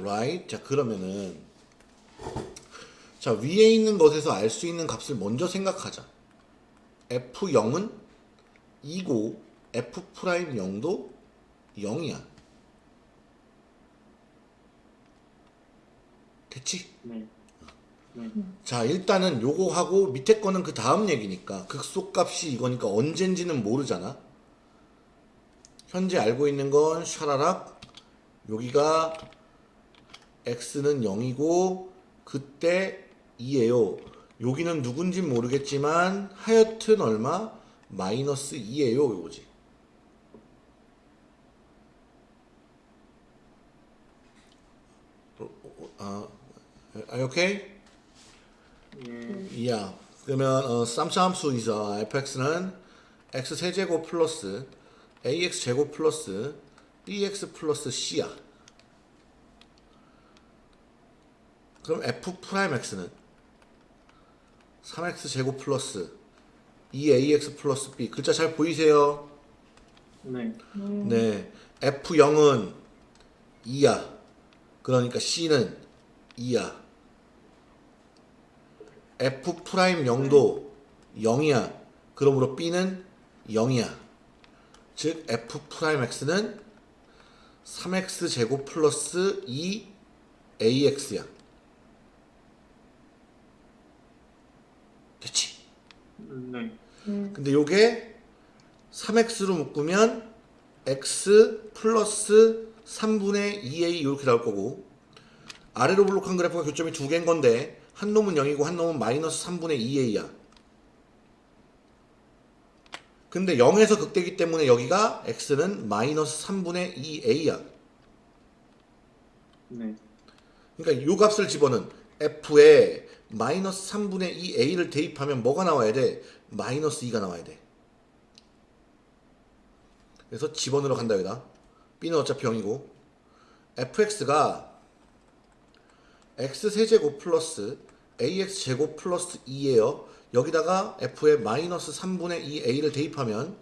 Right? 자, 그러면은 자, 위에 있는 것에서 알 수 있는 값을 먼저 생각하자. f0은 2고 f'0도 0이야. 됐지? 네. 네. 자 일단은 요거 하고 밑에 거는 그 다음 얘기니까 극소값이 이거니까 언젠지는 모르잖아 현재 알고 있는 건 샤라락 여기가 x는 0이고 그때 2예요 여기는 누군진 모르겠지만 하여튼 얼마? 마이너스 2예요 요거지 어, 어, 아, are okay? 예. 야, 그러면 어, 쌈차함수 이서 fx는 x 세제곱 플러스 ax 제곱 플러스 bx 플러스 c야. 그럼 f 프라임 x는 3x 제곱 플러스 2ax 플러스 b 글자 잘 보이세요? 네. 네. 네, f0은 2야. 그러니까 c는 2야. f 프라임 0도 0이야. 그러므로 b는 0이야. 즉 f 프라임 x는 3x 제곱 플러스 2ax야. 됐지? 네. 네. 근데 요게 3x로 묶으면 x 플러스 3분의 2a 이렇게 나올 거고 아래로 볼록한 그래프가 교점이 두 개인 건데 한 놈은 0이고 한 놈은 마이너스 3분의 2a야. 근데 0에서 극대기 때문에 여기가 x는 마이너스 3분의 2a야. 네. 그러니까 요 값을 집어넣은 f에 마이너스 3분의 2a를 대입하면 뭐가 나와야 돼? 마이너스 2가 나와야 돼. 그래서 집어넣으러 간다 여기다. b는 어차피 0이고 fx가 x 세제곱 플러스 ax 제곱 플러스 2예요. 여기다가 f에 마이너스 3분의 2a를 대입하면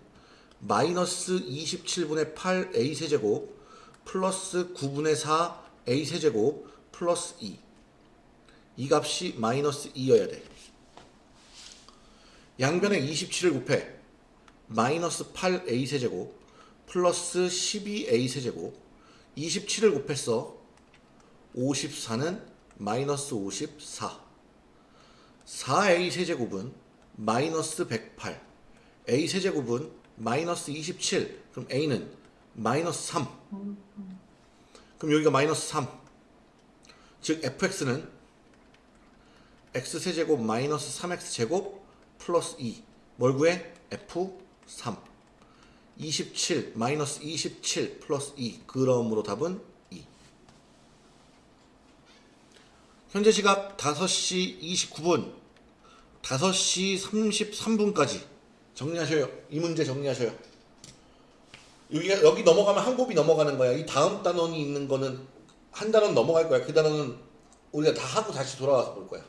마이너스 27분의 8a 세제곱 플러스 9분의 4a 세제곱 플러스 2. 이 값이 마이너스 2여야 돼. 양변에 27을 곱해. 마이너스 8a 세제곱 플러스 12a 세제곱 27을 곱했어. 54는 마이너스 54. 4a 세제곱은 마이너스 108. a 세제곱은 마이너스 27. 그럼 a는 마이너스 3. 그럼 여기가 마이너스 3. 즉 fx는 x 세제곱 마이너스 3x 제곱 플러스 2. 뭘 구해? f3. 27 마이너스 27 플러스 2. 그러므로 답은 2. 현재 시각 5시 29분. 5시 33분까지 정리하셔요. 이 문제 정리하셔요. 여기 여기 넘어가면 한 곱이 넘어가는 거야. 이 다음 단원이 있는 거는 한 단원 넘어갈 거야. 그 단원은 우리가 다 하고 다시 돌아와서 볼 거야.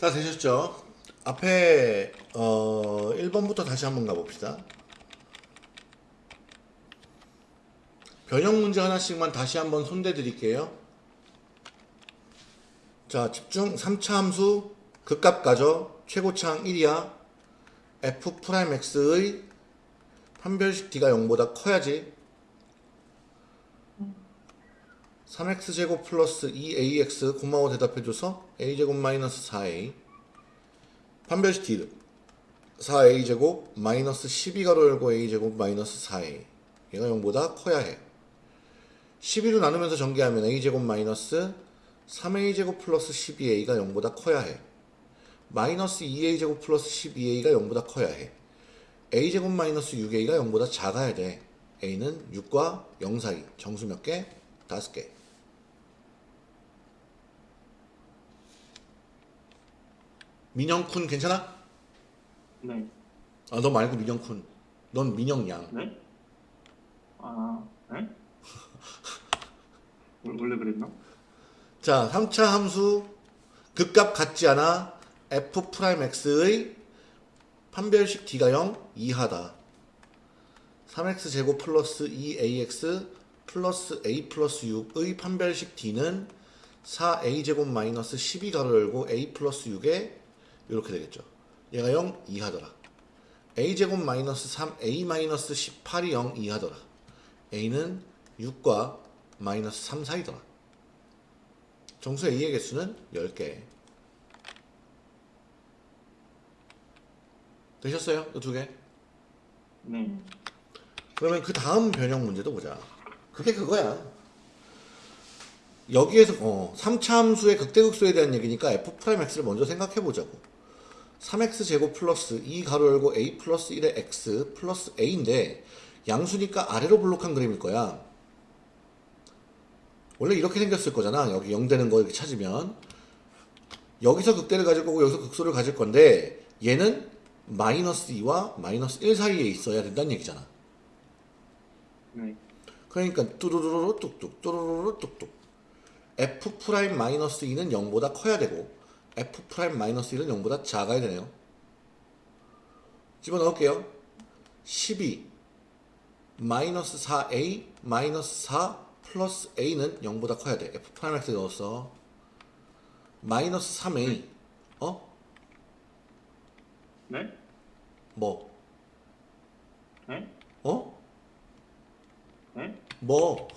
다 되셨죠? 앞에 어 1번부터 다시 한번 가봅시다. 변형 문제 하나씩만 다시 한번 손대 드릴게요. 자, 집중 3차 함수 극값 가져 최고차항 1이야. f 프라임 x의 판별식 d가 0보다 커야지. 3x 제곱 플러스 2ax 고마워 대답해줘서 a 제곱 마이너스 4a 판별식 d 4a 제곱 마이너스 12가로 열고 a 제곱 마이너스 4a 얘가 0보다 커야 해. 12로 나누면서 전개하면 a 제곱 마이너스 3a 제곱 플러스 12a가 0보다 커야 해. 마이너스 2a 제곱 플러스 12a가 0보다 커야 해. a 제곱 마이너스 6a가 0보다 작아야 돼. A는 6과 0 사이. 정수 몇 개? 5개 민영군 괜찮아? 네. 아 너 말고 민영군 넌 민영양 네? 아, 네? 원- 원래 그랬나? 자 3차 함수 극값 같지 않아 f 프라임 x의 판별식 d가 0 이하다 3x 제곱 플러스 2ax 플러스 a 플러스 6의 판별식 d는 4a 제곱 마이너스 12 가로 열고 a 플러스 6에 이렇게 되겠죠 얘가 0 이하더라 a 제곱 마이너스 3 a 마이너스 18이 0 이하더라 a는 6과 마이너스 3 사이더라 정수 A의 개수는 10개. 되셨어요? 이 두 개? 네. 그러면 그 다음 변형 문제도 보자. 그게 그거야. 여기에서 어, 3차 함수의 극대극소에 대한 얘기니까 f 프라임 x를 먼저 생각해 보자고. 3x 제곱 플러스 2 가로 열고 a 플러스 1의 x 플러스 a인데 양수니까 아래로 볼록한 그림일 거야. 원래 이렇게 생겼을 거잖아. 여기 0 되는 거 이렇게 찾으면 여기서 극대를 가질 거고 여기서 극소를 가질 건데 얘는 마이너스 2와 마이너스 1 사이에 있어야 된다는 얘기잖아. 네. 그러니까 뚜루루루 뚝뚝 뚜루루루 뚝뚝 f 프라임 마이너스 2는 0보다 커야 되고 f 프라임 마이너스 1은 0보다 작아야 되네요. 집어넣을게요. 12 마이너스 4a 마이너스 4 플러스 a는 0보다 커야 돼. f 프라임 x 넣었어. 마이너스 3a 어? 네? 뭐? 네? 어? 네? 뭐?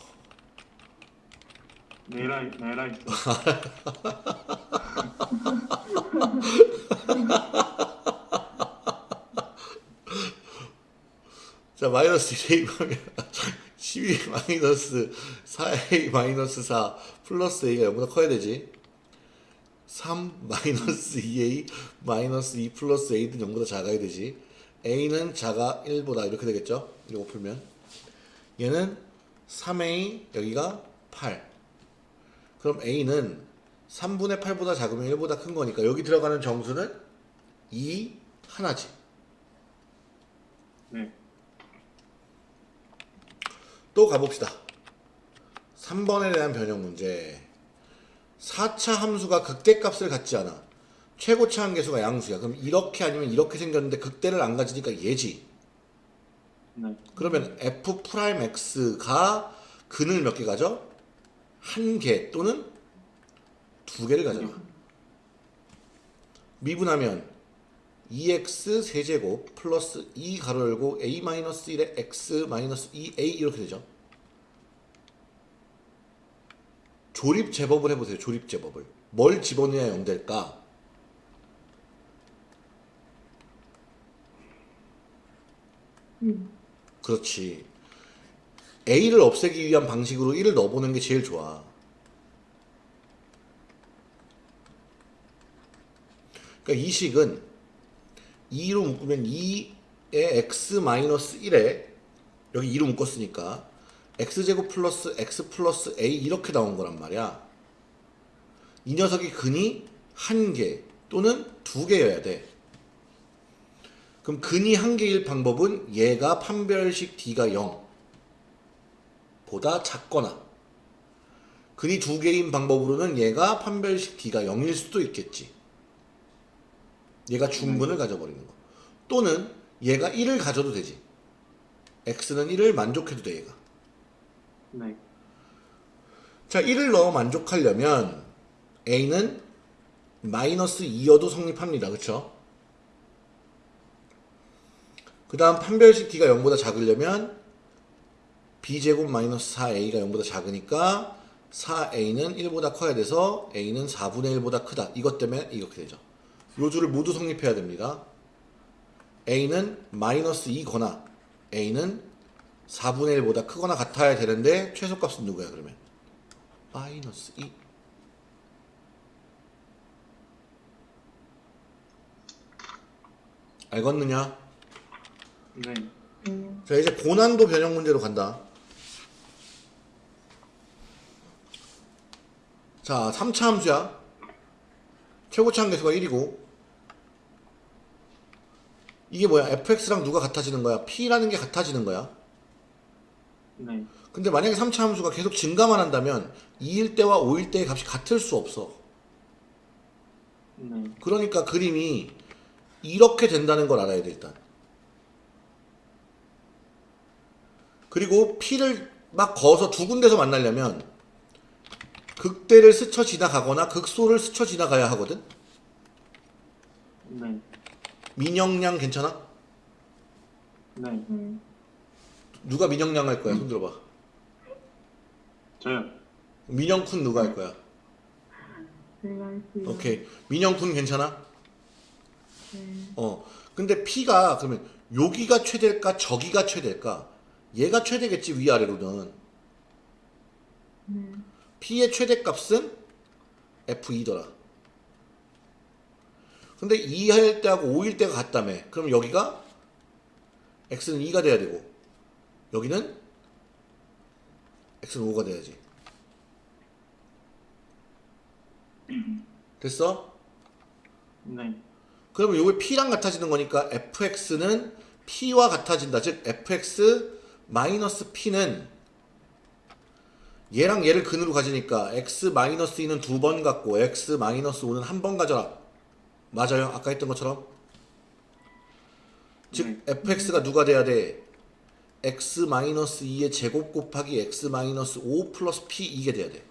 네라 있어. 자, 마이너스 1a 하면 12 마이너스 4a 마이너스 4 플러스 a가 0보다 커야 되지. 3 마이너스 2a 마이너스 2 플러스 a는 0보다 작아야 되지. a는 작아 1보다 이렇게 되겠죠? 이거 풀면. 얘는 3a 여기가 8. 그럼 a는 3분의 8보다 작으면 1보다 큰 거니까 여기 들어가는 정수는 2 하나지. 네. 또 가봅시다. 3번에 대한 변형 문제. 4차 함수가 극대값을 갖지 않아. 최고차항 계수가 양수야. 그럼 이렇게 아니면 이렇게 생겼는데 극대를 안 가지니까 얘지. 네. 그러면 f 프라임 x가 근을 몇 개 가져? 한 개 또는 두 개를 가져가. 미분하면 2x 세제곱 플러스 2 가로 열고 a 마이너스 1의 x 마이너스 2a 이렇게 되죠. 조립 제법을 해보세요. 조립 제법을. 뭘 집어넣어야 0 될까? 음. 그렇지. A를 없애기 위한 방식으로 1을 넣어보는 게 제일 좋아. 그러니까 이 식은 2로 묶으면 2의 x 마이너스 1에 여기 2로 묶었으니까 x제곱 플러스 x 플러스 a 이렇게 나온 거란 말이야. 이 녀석이 근이 한 개 또는 두 개여야 돼. 그럼 근이 한 개일 방법은 얘가 판별식 d가 0 보다 작거나 근이 두 개인 방법으로는 얘가 판별식 d가 0일 수도 있겠지. 얘가 중분을 가져버리는 거. 또는 얘가 1을 가져도 되지. x는 1을 만족해도 돼 얘가. 네. 자 1을 넣어 만족하려면 a는 마이너스 2여도 성립합니다. 그쵸? 그 다음 판별식 d가 0보다 작으려면 b제곱 마이너스 4a가 0보다 작으니까 4a는 1보다 커야 돼서 a는 4분의 1보다 크다. 이것 때문에 이렇게 되죠. 요 줄을 모두 성립해야 됩니다. a는 마이너스 2거나 a는 4분의 1보다 크거나 같아야 되는데 최소값은 누구야 그러면? 마이너스 2 알겠느냐? 네. 네. 자 이제 고난도 변형 문제로 간다. 자 3차 함수야. 최고차 함계수가 1이고 이게 뭐야? fx랑 누가 같아지는 거야? p라는 게 같아지는 거야. 네. 근데 만약에 3차 함수가 계속 증가만 한다면 2일 때와 5일 때의 값이 같을 수 없어. 네. 그러니까 그림이 이렇게 된다는 걸 알아야 돼 일단. 그리고 P를 막 거서 두 군데서 만나려면 극대를 스쳐 지나가거나 극소를 스쳐 지나가야 하거든. 네. 민영량 괜찮아? 네. 네. 누가 민영량 할 거야? 손 들어봐. 저요. 민영쿤 누가 할 거야? 제가 할게요. 오케이. 민영군 괜찮아? 네. 어. 근데 P가 그러면 여기가 최대일까? 저기가 최대일까? 얘가 최대겠지 위아래로는. 네. P의 최대값은 F2더라. 근데 2할 때하고 5일 때가 같다며. 그럼 여기가 X는 2가 돼야 되고 여기는 X는 5가 돼야지. 됐어? 네. 그러면 요게 P랑 같아지는 거니까 fx는 P와 같아진다. 즉 fx 마이너스 P는 얘랑 얘를 근으로 가지니까 x 마이너스 2는 두 번 갖고 x 마이너스 5는 한 번 가져라. 맞아요? 아까 했던 것처럼. 즉 네. fx가 누가 돼야 돼? x 마이너스 2의 제곱 곱하기 x 마이너스 5 플러스 p 이게 돼야 돼.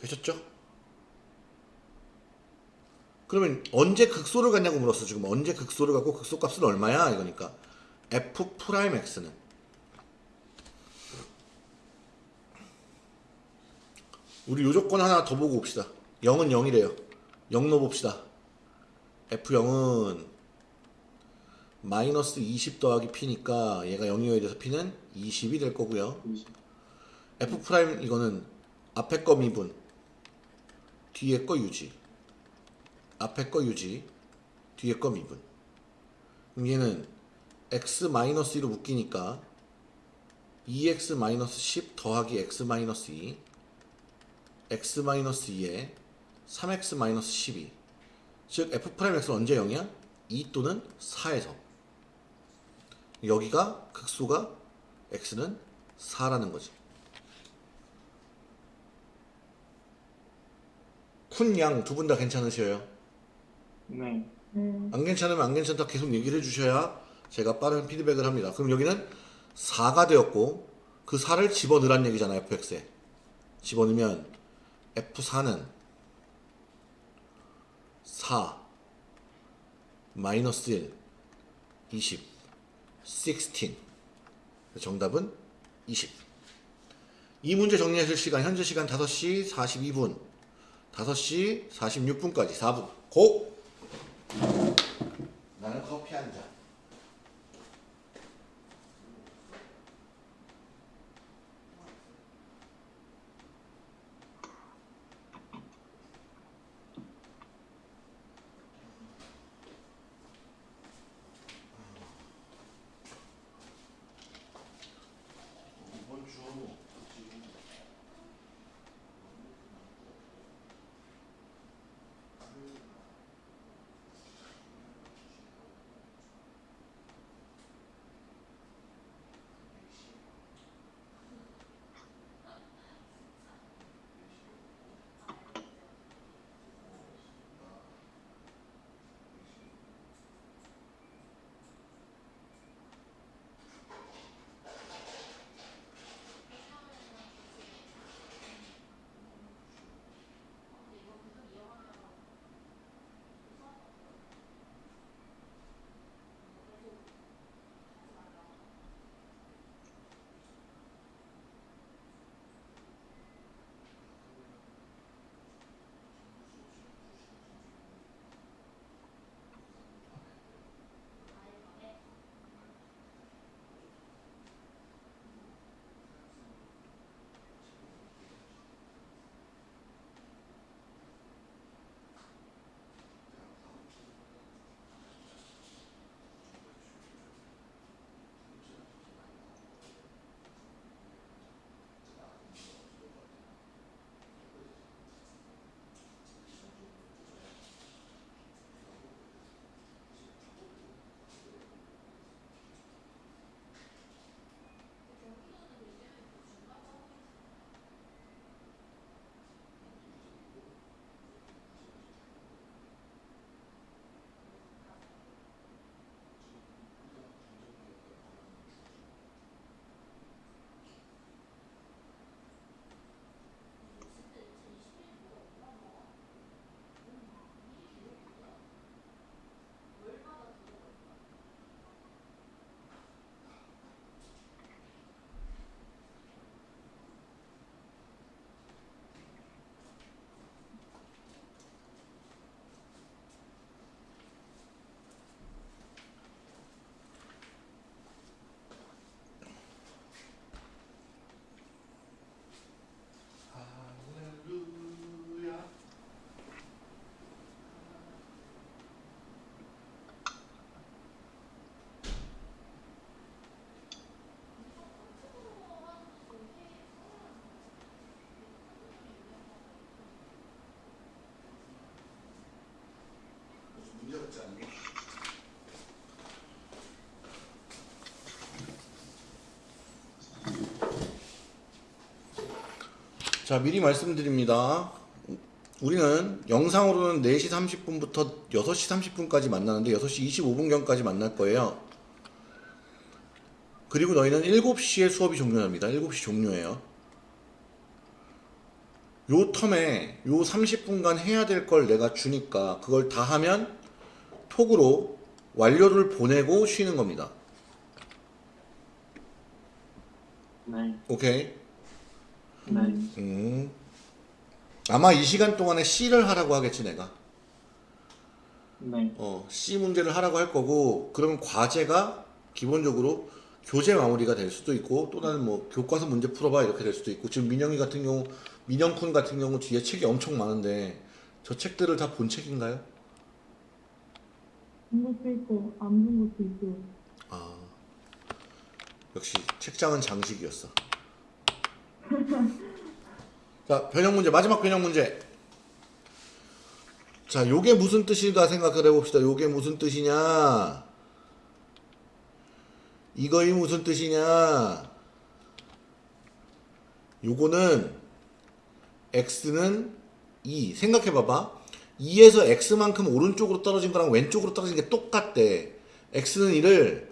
되셨죠? 그러면 언제 극소를 갖냐고 물었어 지금 언제 극소를 갖고 극소값은 얼마야 이거니까 f 프라임 x는 우리 요 조건 하나 더 보고 봅시다. 0은 0이래요. 0 넣어봅시다. F0은 마이너스 20 더하기 p니까 얘가 0이어야 돼서 p는 20이 될 거고요. F 프라임 이거는 앞에 거 미분 뒤에 거 유지. 앞에 거 유지 뒤에 거 미분. 그럼 얘는 x 마이너스 2로 묶이니까 2x 마이너스 10 더하기 x 마이너스 2 x 마이너스 2에 3x 마이너스 12 즉 f 프라임 x는 언제 0이야? 2 또는 4에서 여기가 극소가 x는 4라는 거지 군 양 두 분 다 괜찮으셔요? 네. 네. 안 괜찮으면 안 괜찮다 계속 얘기를 해주셔야 제가 빠른 피드백을 합니다. 그럼 여기는 4가 되었고 그 4를 집어넣으란 얘기잖아요. fx에. 집어넣으면 f4는 4 마이너스 1 20 16 정답은 20 이 문제 정리하실 시간 현재 시간 5시 42분 5시 46분까지 4분 고! 나는 커피 한 잔. 자, 미리 말씀드립니다. 우리는 영상으로는 4시 30분부터 6시 30분까지 만나는데 6시 25분경까지 만날 거예요. 그리고 너희는 7시에 수업이 종료합니다. 7시 종료해요. 요 텀에 요 30분간 해야 될 걸 내가 주니까 그걸 다 하면 톡으로 완료를 보내고 쉬는 겁니다. 네. 오케이? 네. 음. 아마 이 시간 동안에 C를 하라고 하겠지 내가. 네. 어, C 문제를 하라고 할 거고 그러면 과제가 기본적으로 교재 마무리가 될 수도 있고 또 다른 뭐 교과서 문제 풀어봐 이렇게 될 수도 있고 지금 민영이 같은 경우 민영쿤 같은 경우 뒤에 책이 엄청 많은데 저 책들을 다 본 책인가요? 본 것도 있고 안 본 것도 있고. 아 역시 책장은 장식이었어. 자 변형 문제 마지막 변형 문제. 자 요게 무슨 뜻일까 생각을 해봅시다. 요게 무슨 뜻이냐? 이거이 무슨 뜻이냐? 요거는 x는 2 생각해봐봐 2에서 x만큼 오른쪽으로 떨어진 거랑 왼쪽으로 떨어진 게 똑같대 x는 2를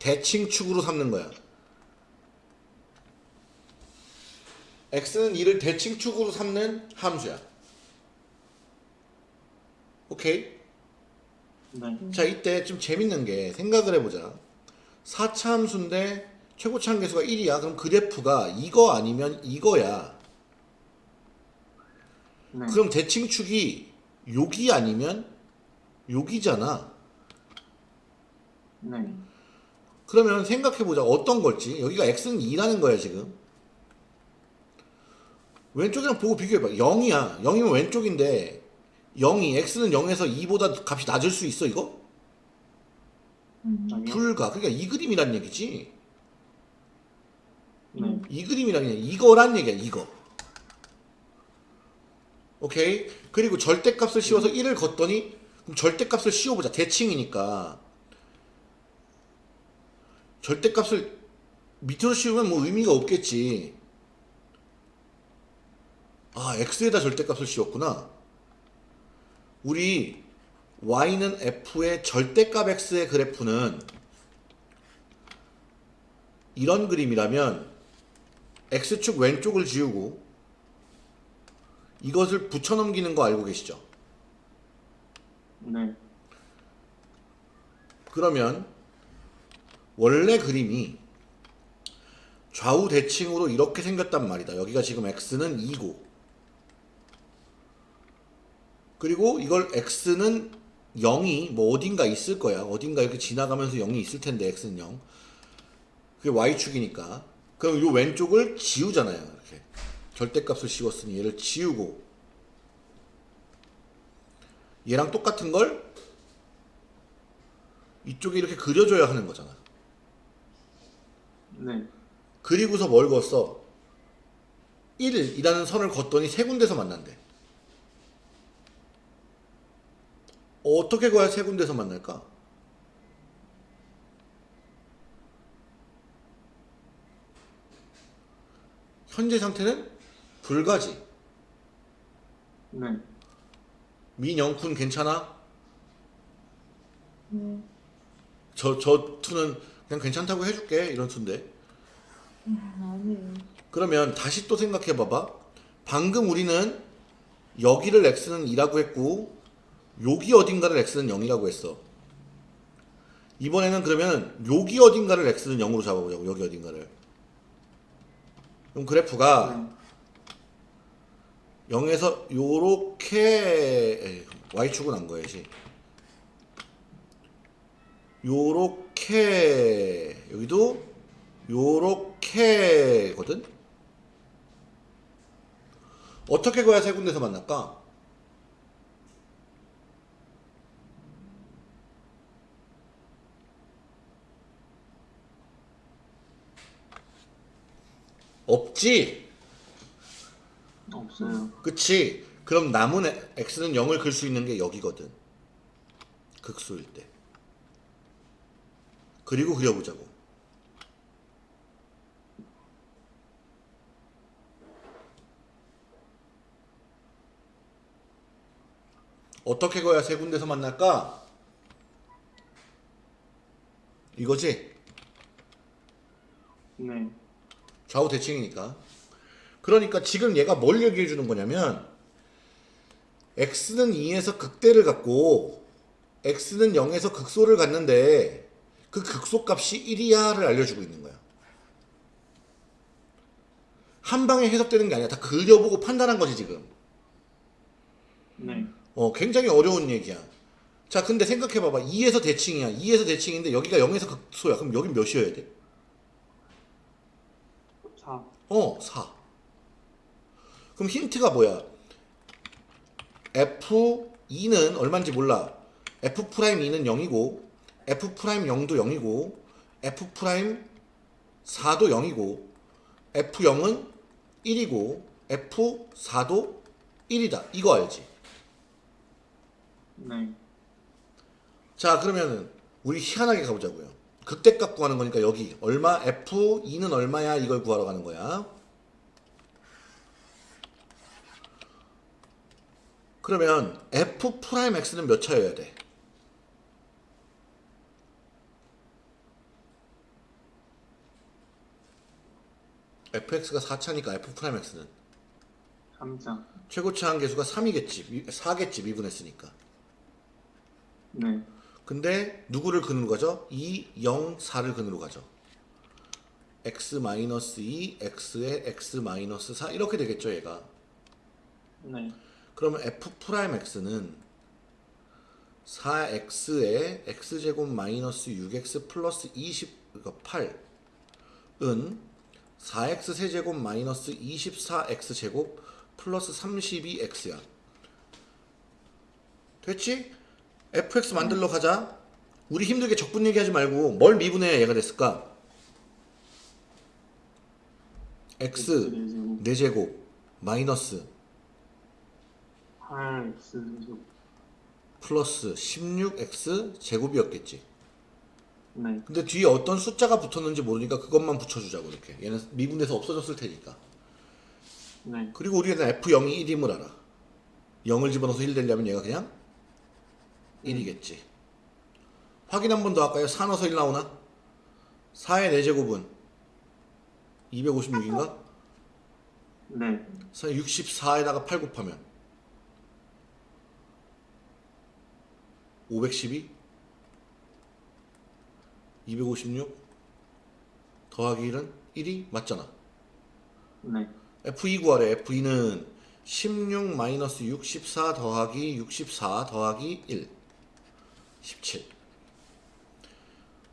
대칭축으로 삼는 거야 x는 2를 대칭축으로 삼는 함수야 오케이? 네. 자 이때 좀 재밌는 게 생각을 해보자 4차 함수인데 최고차 함계수가 1이야 그럼 그래프가 이거 아니면 이거야 네. 그럼 대칭축이 여기 아니면 여기잖아 네. 그러면 생각해보자 어떤 걸지 여기가 x는 2라는 거야 지금 왼쪽이랑 보고 비교해봐. 0이야. 0이면 왼쪽인데 0이 x는 0에서 2보다 값이 낮을 수 있어 이거? 음. 불가. 그러니까 이 그림이란 얘기지. 네. 이 그림이란 얘기 이거란 얘기야 이거. 오케이? 그리고 절대값을 씌워서 1을 걷더니 그럼 절대값을 씌워보자. 대칭이니까. 절대값을 밑으로 씌우면 뭐 의미가 없겠지 아 x에다 절대값을 씌웠구나 우리 y는 f의 절대값 x의 그래프는 이런 그림이라면 x축 왼쪽을 지우고 이것을 붙여넘기는 거 알고 계시죠? 네. 그러면 원래 그림이 좌우 대칭으로 이렇게 생겼단 말이다. 여기가 지금 x는 2고 그리고 이걸 x는 0이 뭐 어딘가 있을 거야. 어딘가 이렇게 지나가면서 0이 있을 텐데 x는 0. 그게 y축이니까. 그럼 이 왼쪽을 지우잖아요. 이렇게. 절대값을 씌웠으니 얘를 지우고 얘랑 똑같은 걸 이쪽에 이렇게 그려줘야 하는 거잖아. 네. 그리고서 뭘 걷어? 1이라는 선을 걷더니 세 군데서 만난대. 어떻게 거야 세 군데서 만날까? 현재 상태는 불가지. 네. 민영쿤 괜찮아? 네. 저, 저 투는 그냥 괜찮다고 해줄게. 이런 투인데. 아니에요. 그러면 다시 또 생각해 봐봐. 방금 우리는 여기를 x는 2라고 했고 여기 어딘가를 x는 0이라고 했어. 이번에는 그러면 여기 어딘가를 x는 0으로 잡아보자고. 여기 어딘가를. 그럼 그래프가 네. 0에서 요렇게 y축은 안 거야지. 요렇게 여기도 요렇게거든. 어떻게 거야 세 군데서 만날까? 없지? 없어요. 그치? 그럼 남은 x는 0을 글 수 있는 게 여기거든. 극소일 때. 그리고 그려보자고. 어떻게 거야 세 군데서 만날까? 이거지? 네. 좌우 대칭이니까. 그러니까 지금 얘가 뭘 얘기해 주는 거냐면 x는 2에서 극대를 갖고 x는 0에서 극소를 갖는데 그 극소 값이 1이야를 알려주고 있는 거야. 한 방에 해석되는 게 아니야. 다 그려보고 판단한 거지 지금. 네. 어, 굉장히 어려운 얘기야. 자, 근데 생각해봐봐. 2에서 대칭이야. 2에서 대칭인데 여기가 0에서 극소야. 그럼 여긴 몇이어야 돼? 4. 어, 4. 그럼 힌트가 뭐야? F2는 얼마인지 몰라. F'2는 0이고, F'0도 0이고, F'4도 0이고, F0은 1이고, F4도 1이다. 이거 알지? 네. 자, 그러면은 우리 희한하게 가보자고요. 극대값 구하는 거니까 여기 얼마? F2는 얼마야? 이걸 구하러 가는 거야. 그러면 F'X는 몇 차여야 돼? fx가 4차니까 F'X는 3자. 최고차 한계수가 3이겠지. 4겠지. 미분했으니까. 네. 근데 누구를 근으로 가죠? 2, 0, 4를 근으로 가죠. x-2, x에 x-4 이렇게 되겠죠, 얘가. 네. 그러면 f'x는 4x에 x제곱 마이너스 6x 플러스 20, 그러니까 8은 4x 세제곱 마이너스 24x제곱 플러스 32x야. 됐지? Fx 만들러 가자. 우리 힘들게 적분 얘기하지 말고 뭘 미분해야 얘가 됐을까? x X제곱 4제곱 마이너스 8X제곱. 플러스 16x 제곱이었겠지. 네. 근데 뒤에 어떤 숫자가 붙었는지 모르니까 그것만 붙여주자고 이렇게. 얘는 미분돼서 없어졌을 테니까. 네. 그리고 우리는 f0이 1임을 알아. 0을 집어넣어서 1 되려면 얘가 그냥 1이겠지. 확인 한 번 더 할까요? 4 넣어서 1 나오나? 4의 4제곱은 256인가? 네. 64에다가 8 곱하면 512 256 더하기 1은 1이 맞잖아 네. F2 구하래 F2는 16 마이너스 64 더하기 64 더하기 1 17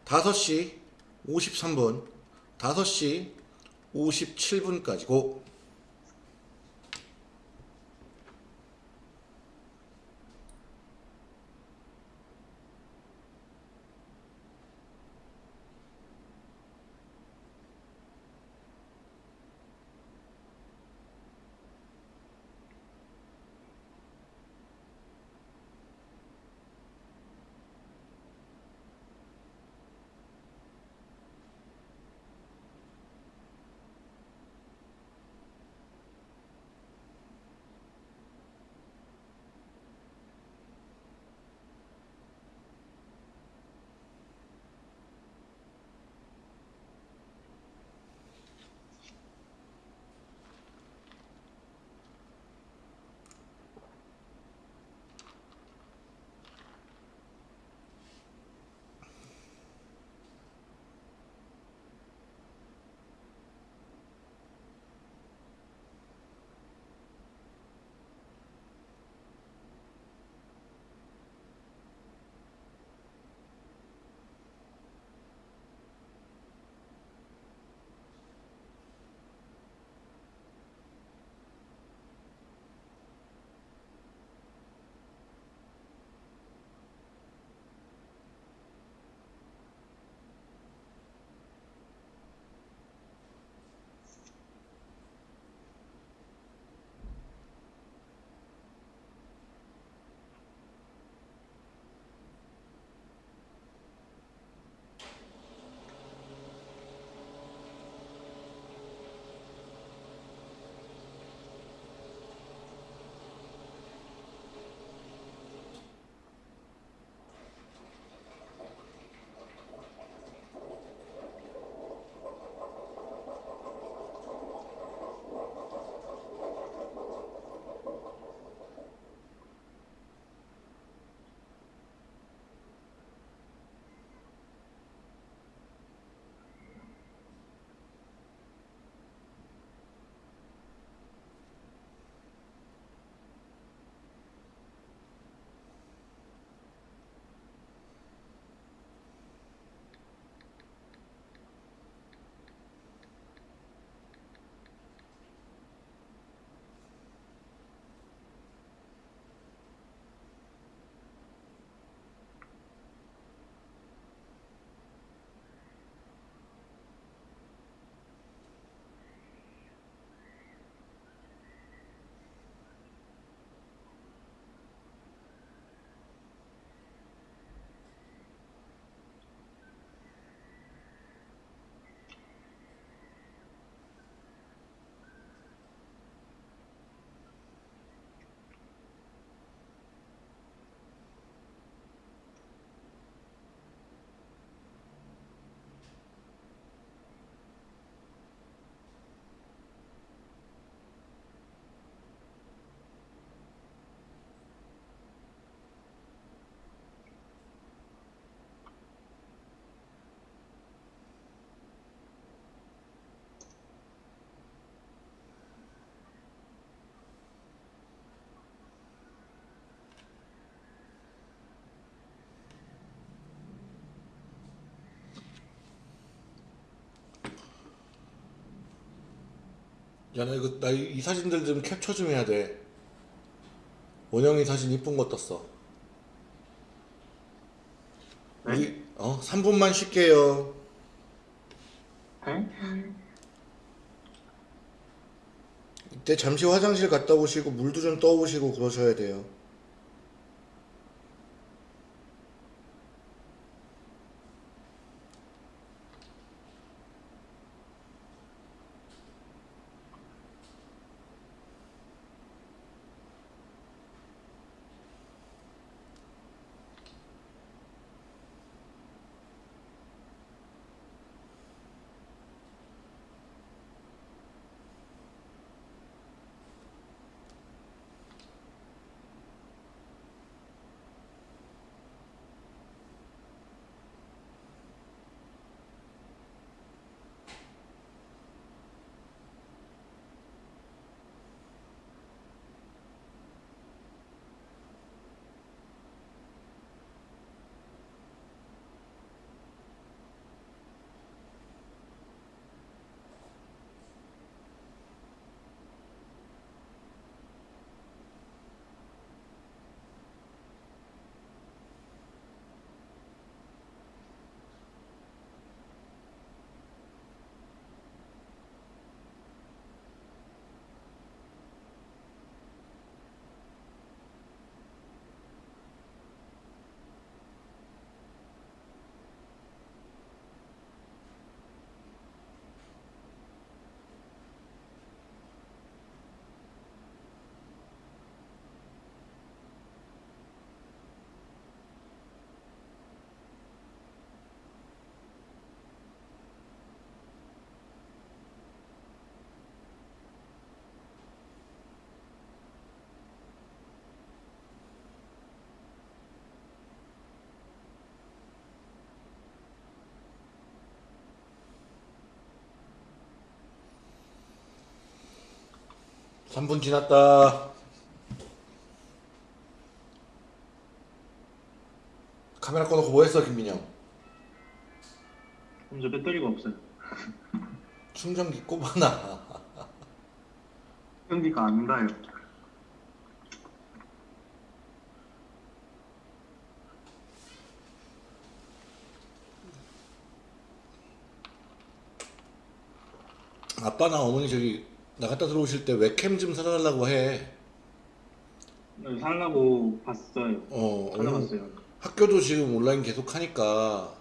5시 53분 5시 57분까지. 고 야, 나 이거, 나 이 사진들 좀 캡처 좀 해야 돼. 원영이 사진 이쁜 거 떴어. 네? 우리, 어, 3분만 쉴게요. 네? 이때 잠시 화장실 갔다 오시고, 물도 좀 떠오시고 그러셔야 돼요. 삼분 지났다. 카메라 꺼놓고 뭐 했어, 김민영? 그럼 저 배터리가 없어요. 충전기 꼽아놔. 연기가 안 가요. 아빠나 어머니 저기 나갔다 들어오실 때 웹캠 좀 사달라고 해. 네, 살라고 봤어요. 어, 찾아봤어요. 학교도 지금 온라인 계속 하니까.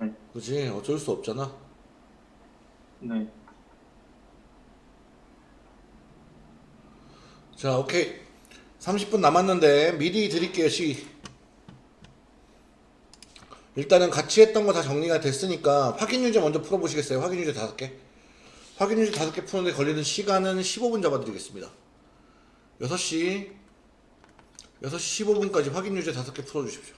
네. 그지? 어쩔 수 없잖아. 네. 자, 오케이. 30분 남았는데 미리 드릴게요, 시. 일단은 같이 했던 거 다 정리가 됐으니까 확인 유제 먼저 풀어보시겠어요? 확인 유제 다섯 개. 확인 유제 다섯 개 푸는데 걸리는 시간은 15분 잡아드리겠습니다. 6시, 6시 15분까지 확인 유제 다섯 개 풀어주십시오.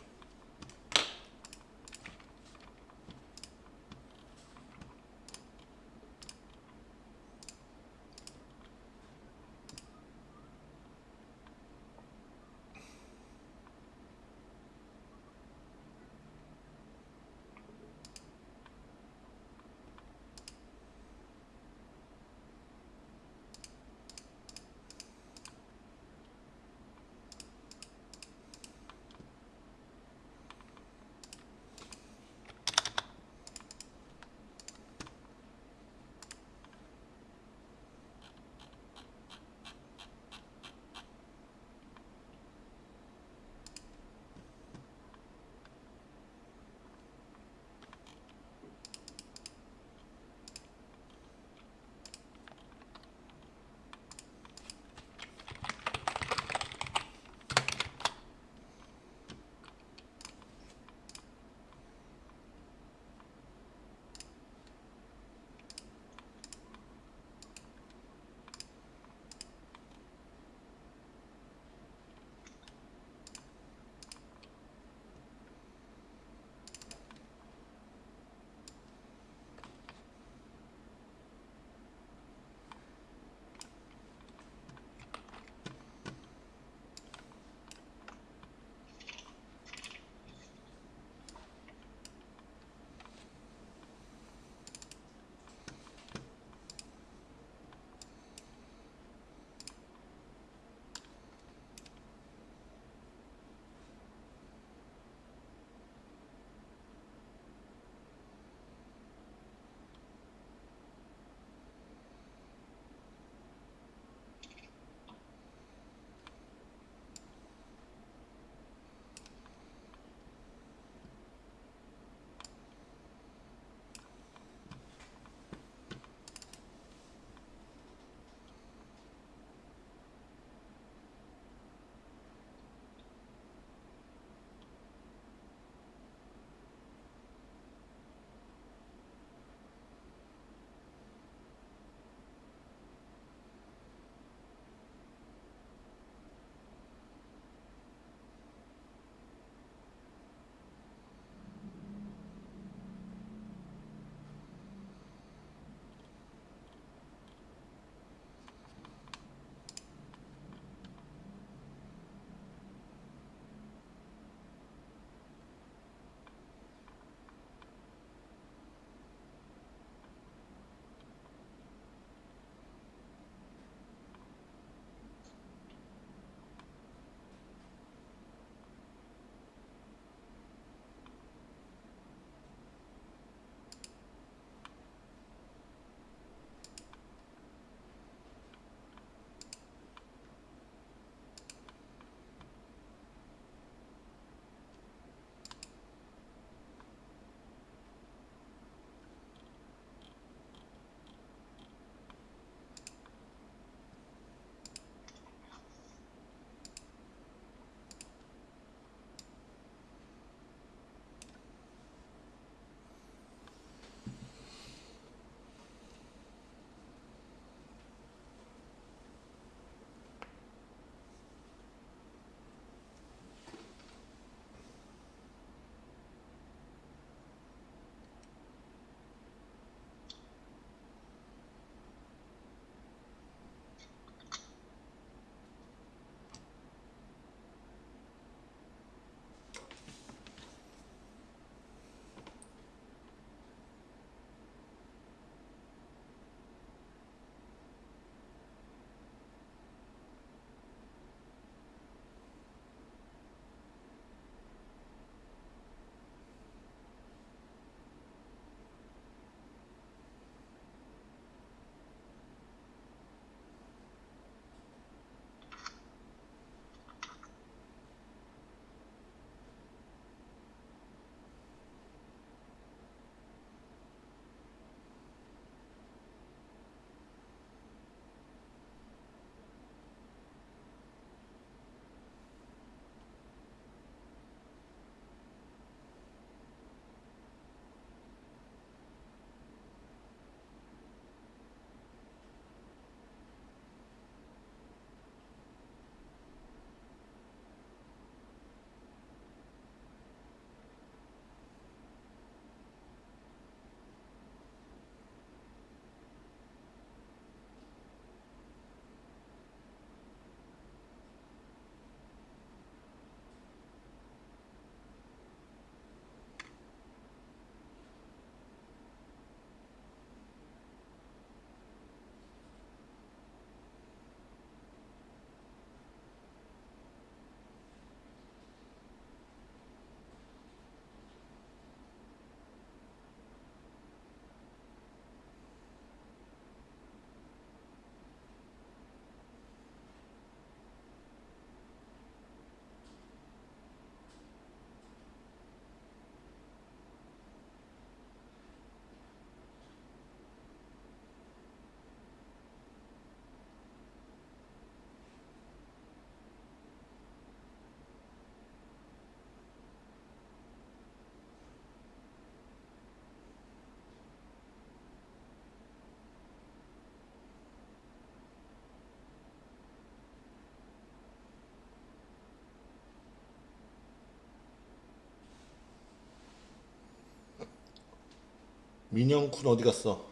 민영쿤 어디 갔어?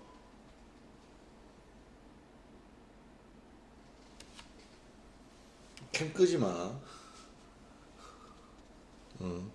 캠 끄지 마. 응.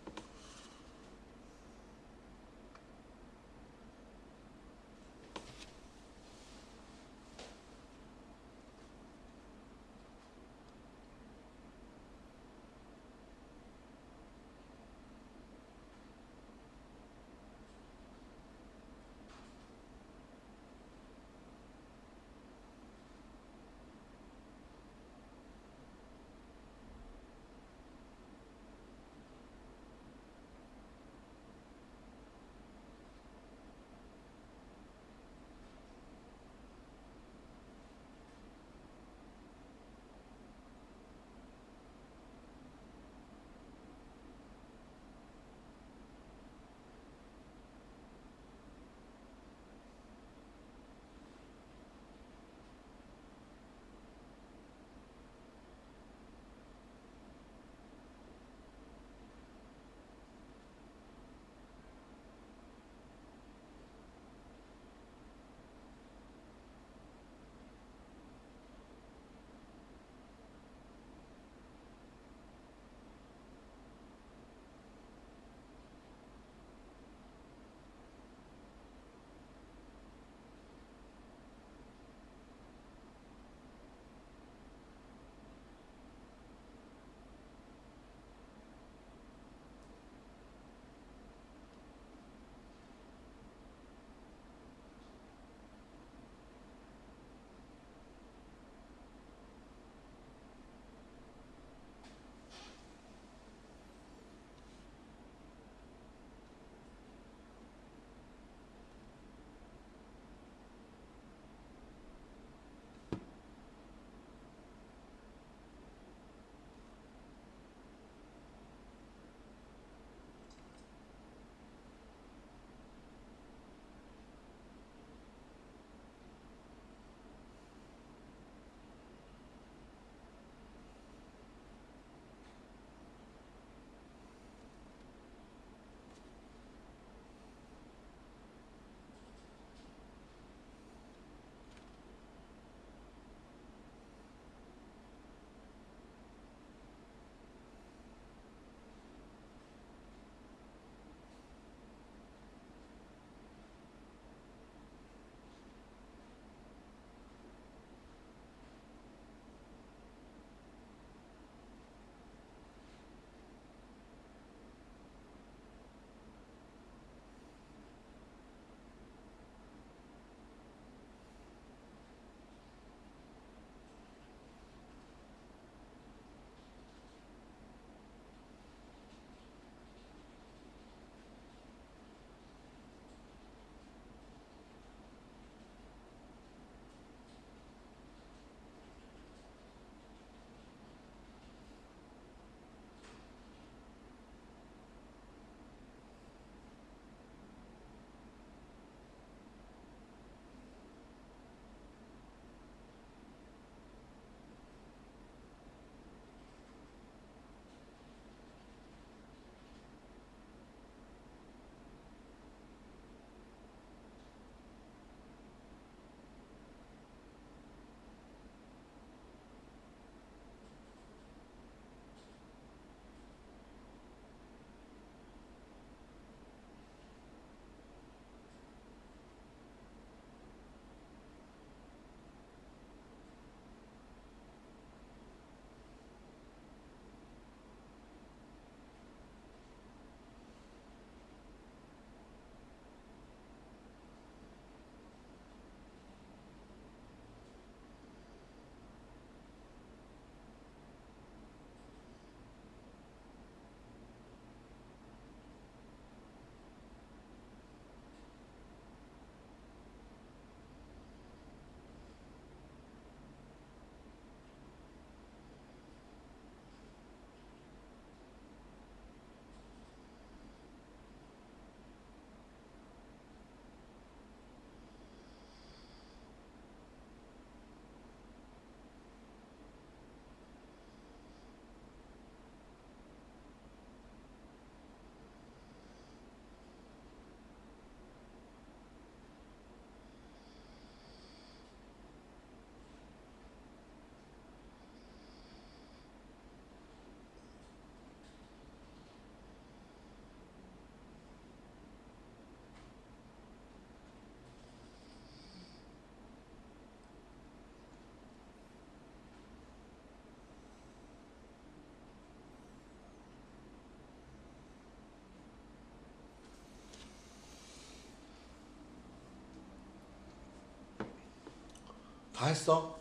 다 했어?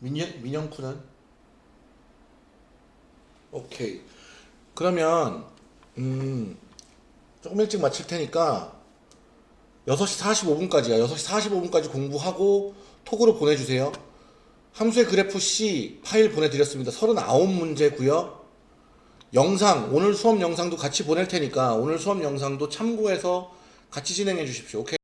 민영, 민영쿠는? 오케이. 그러면, 음, 조금 일찍 마칠 테니까, 6시 45분까지야. 6시 45분까지 공부하고, 톡으로 보내주세요. 함수의 그래프 C 파일 보내드렸습니다. 39문제고요 영상, 오늘 수업 영상도 같이 보낼 테니까, 오늘 수업 영상도 참고해서 같이 진행해 주십시오. 오케이?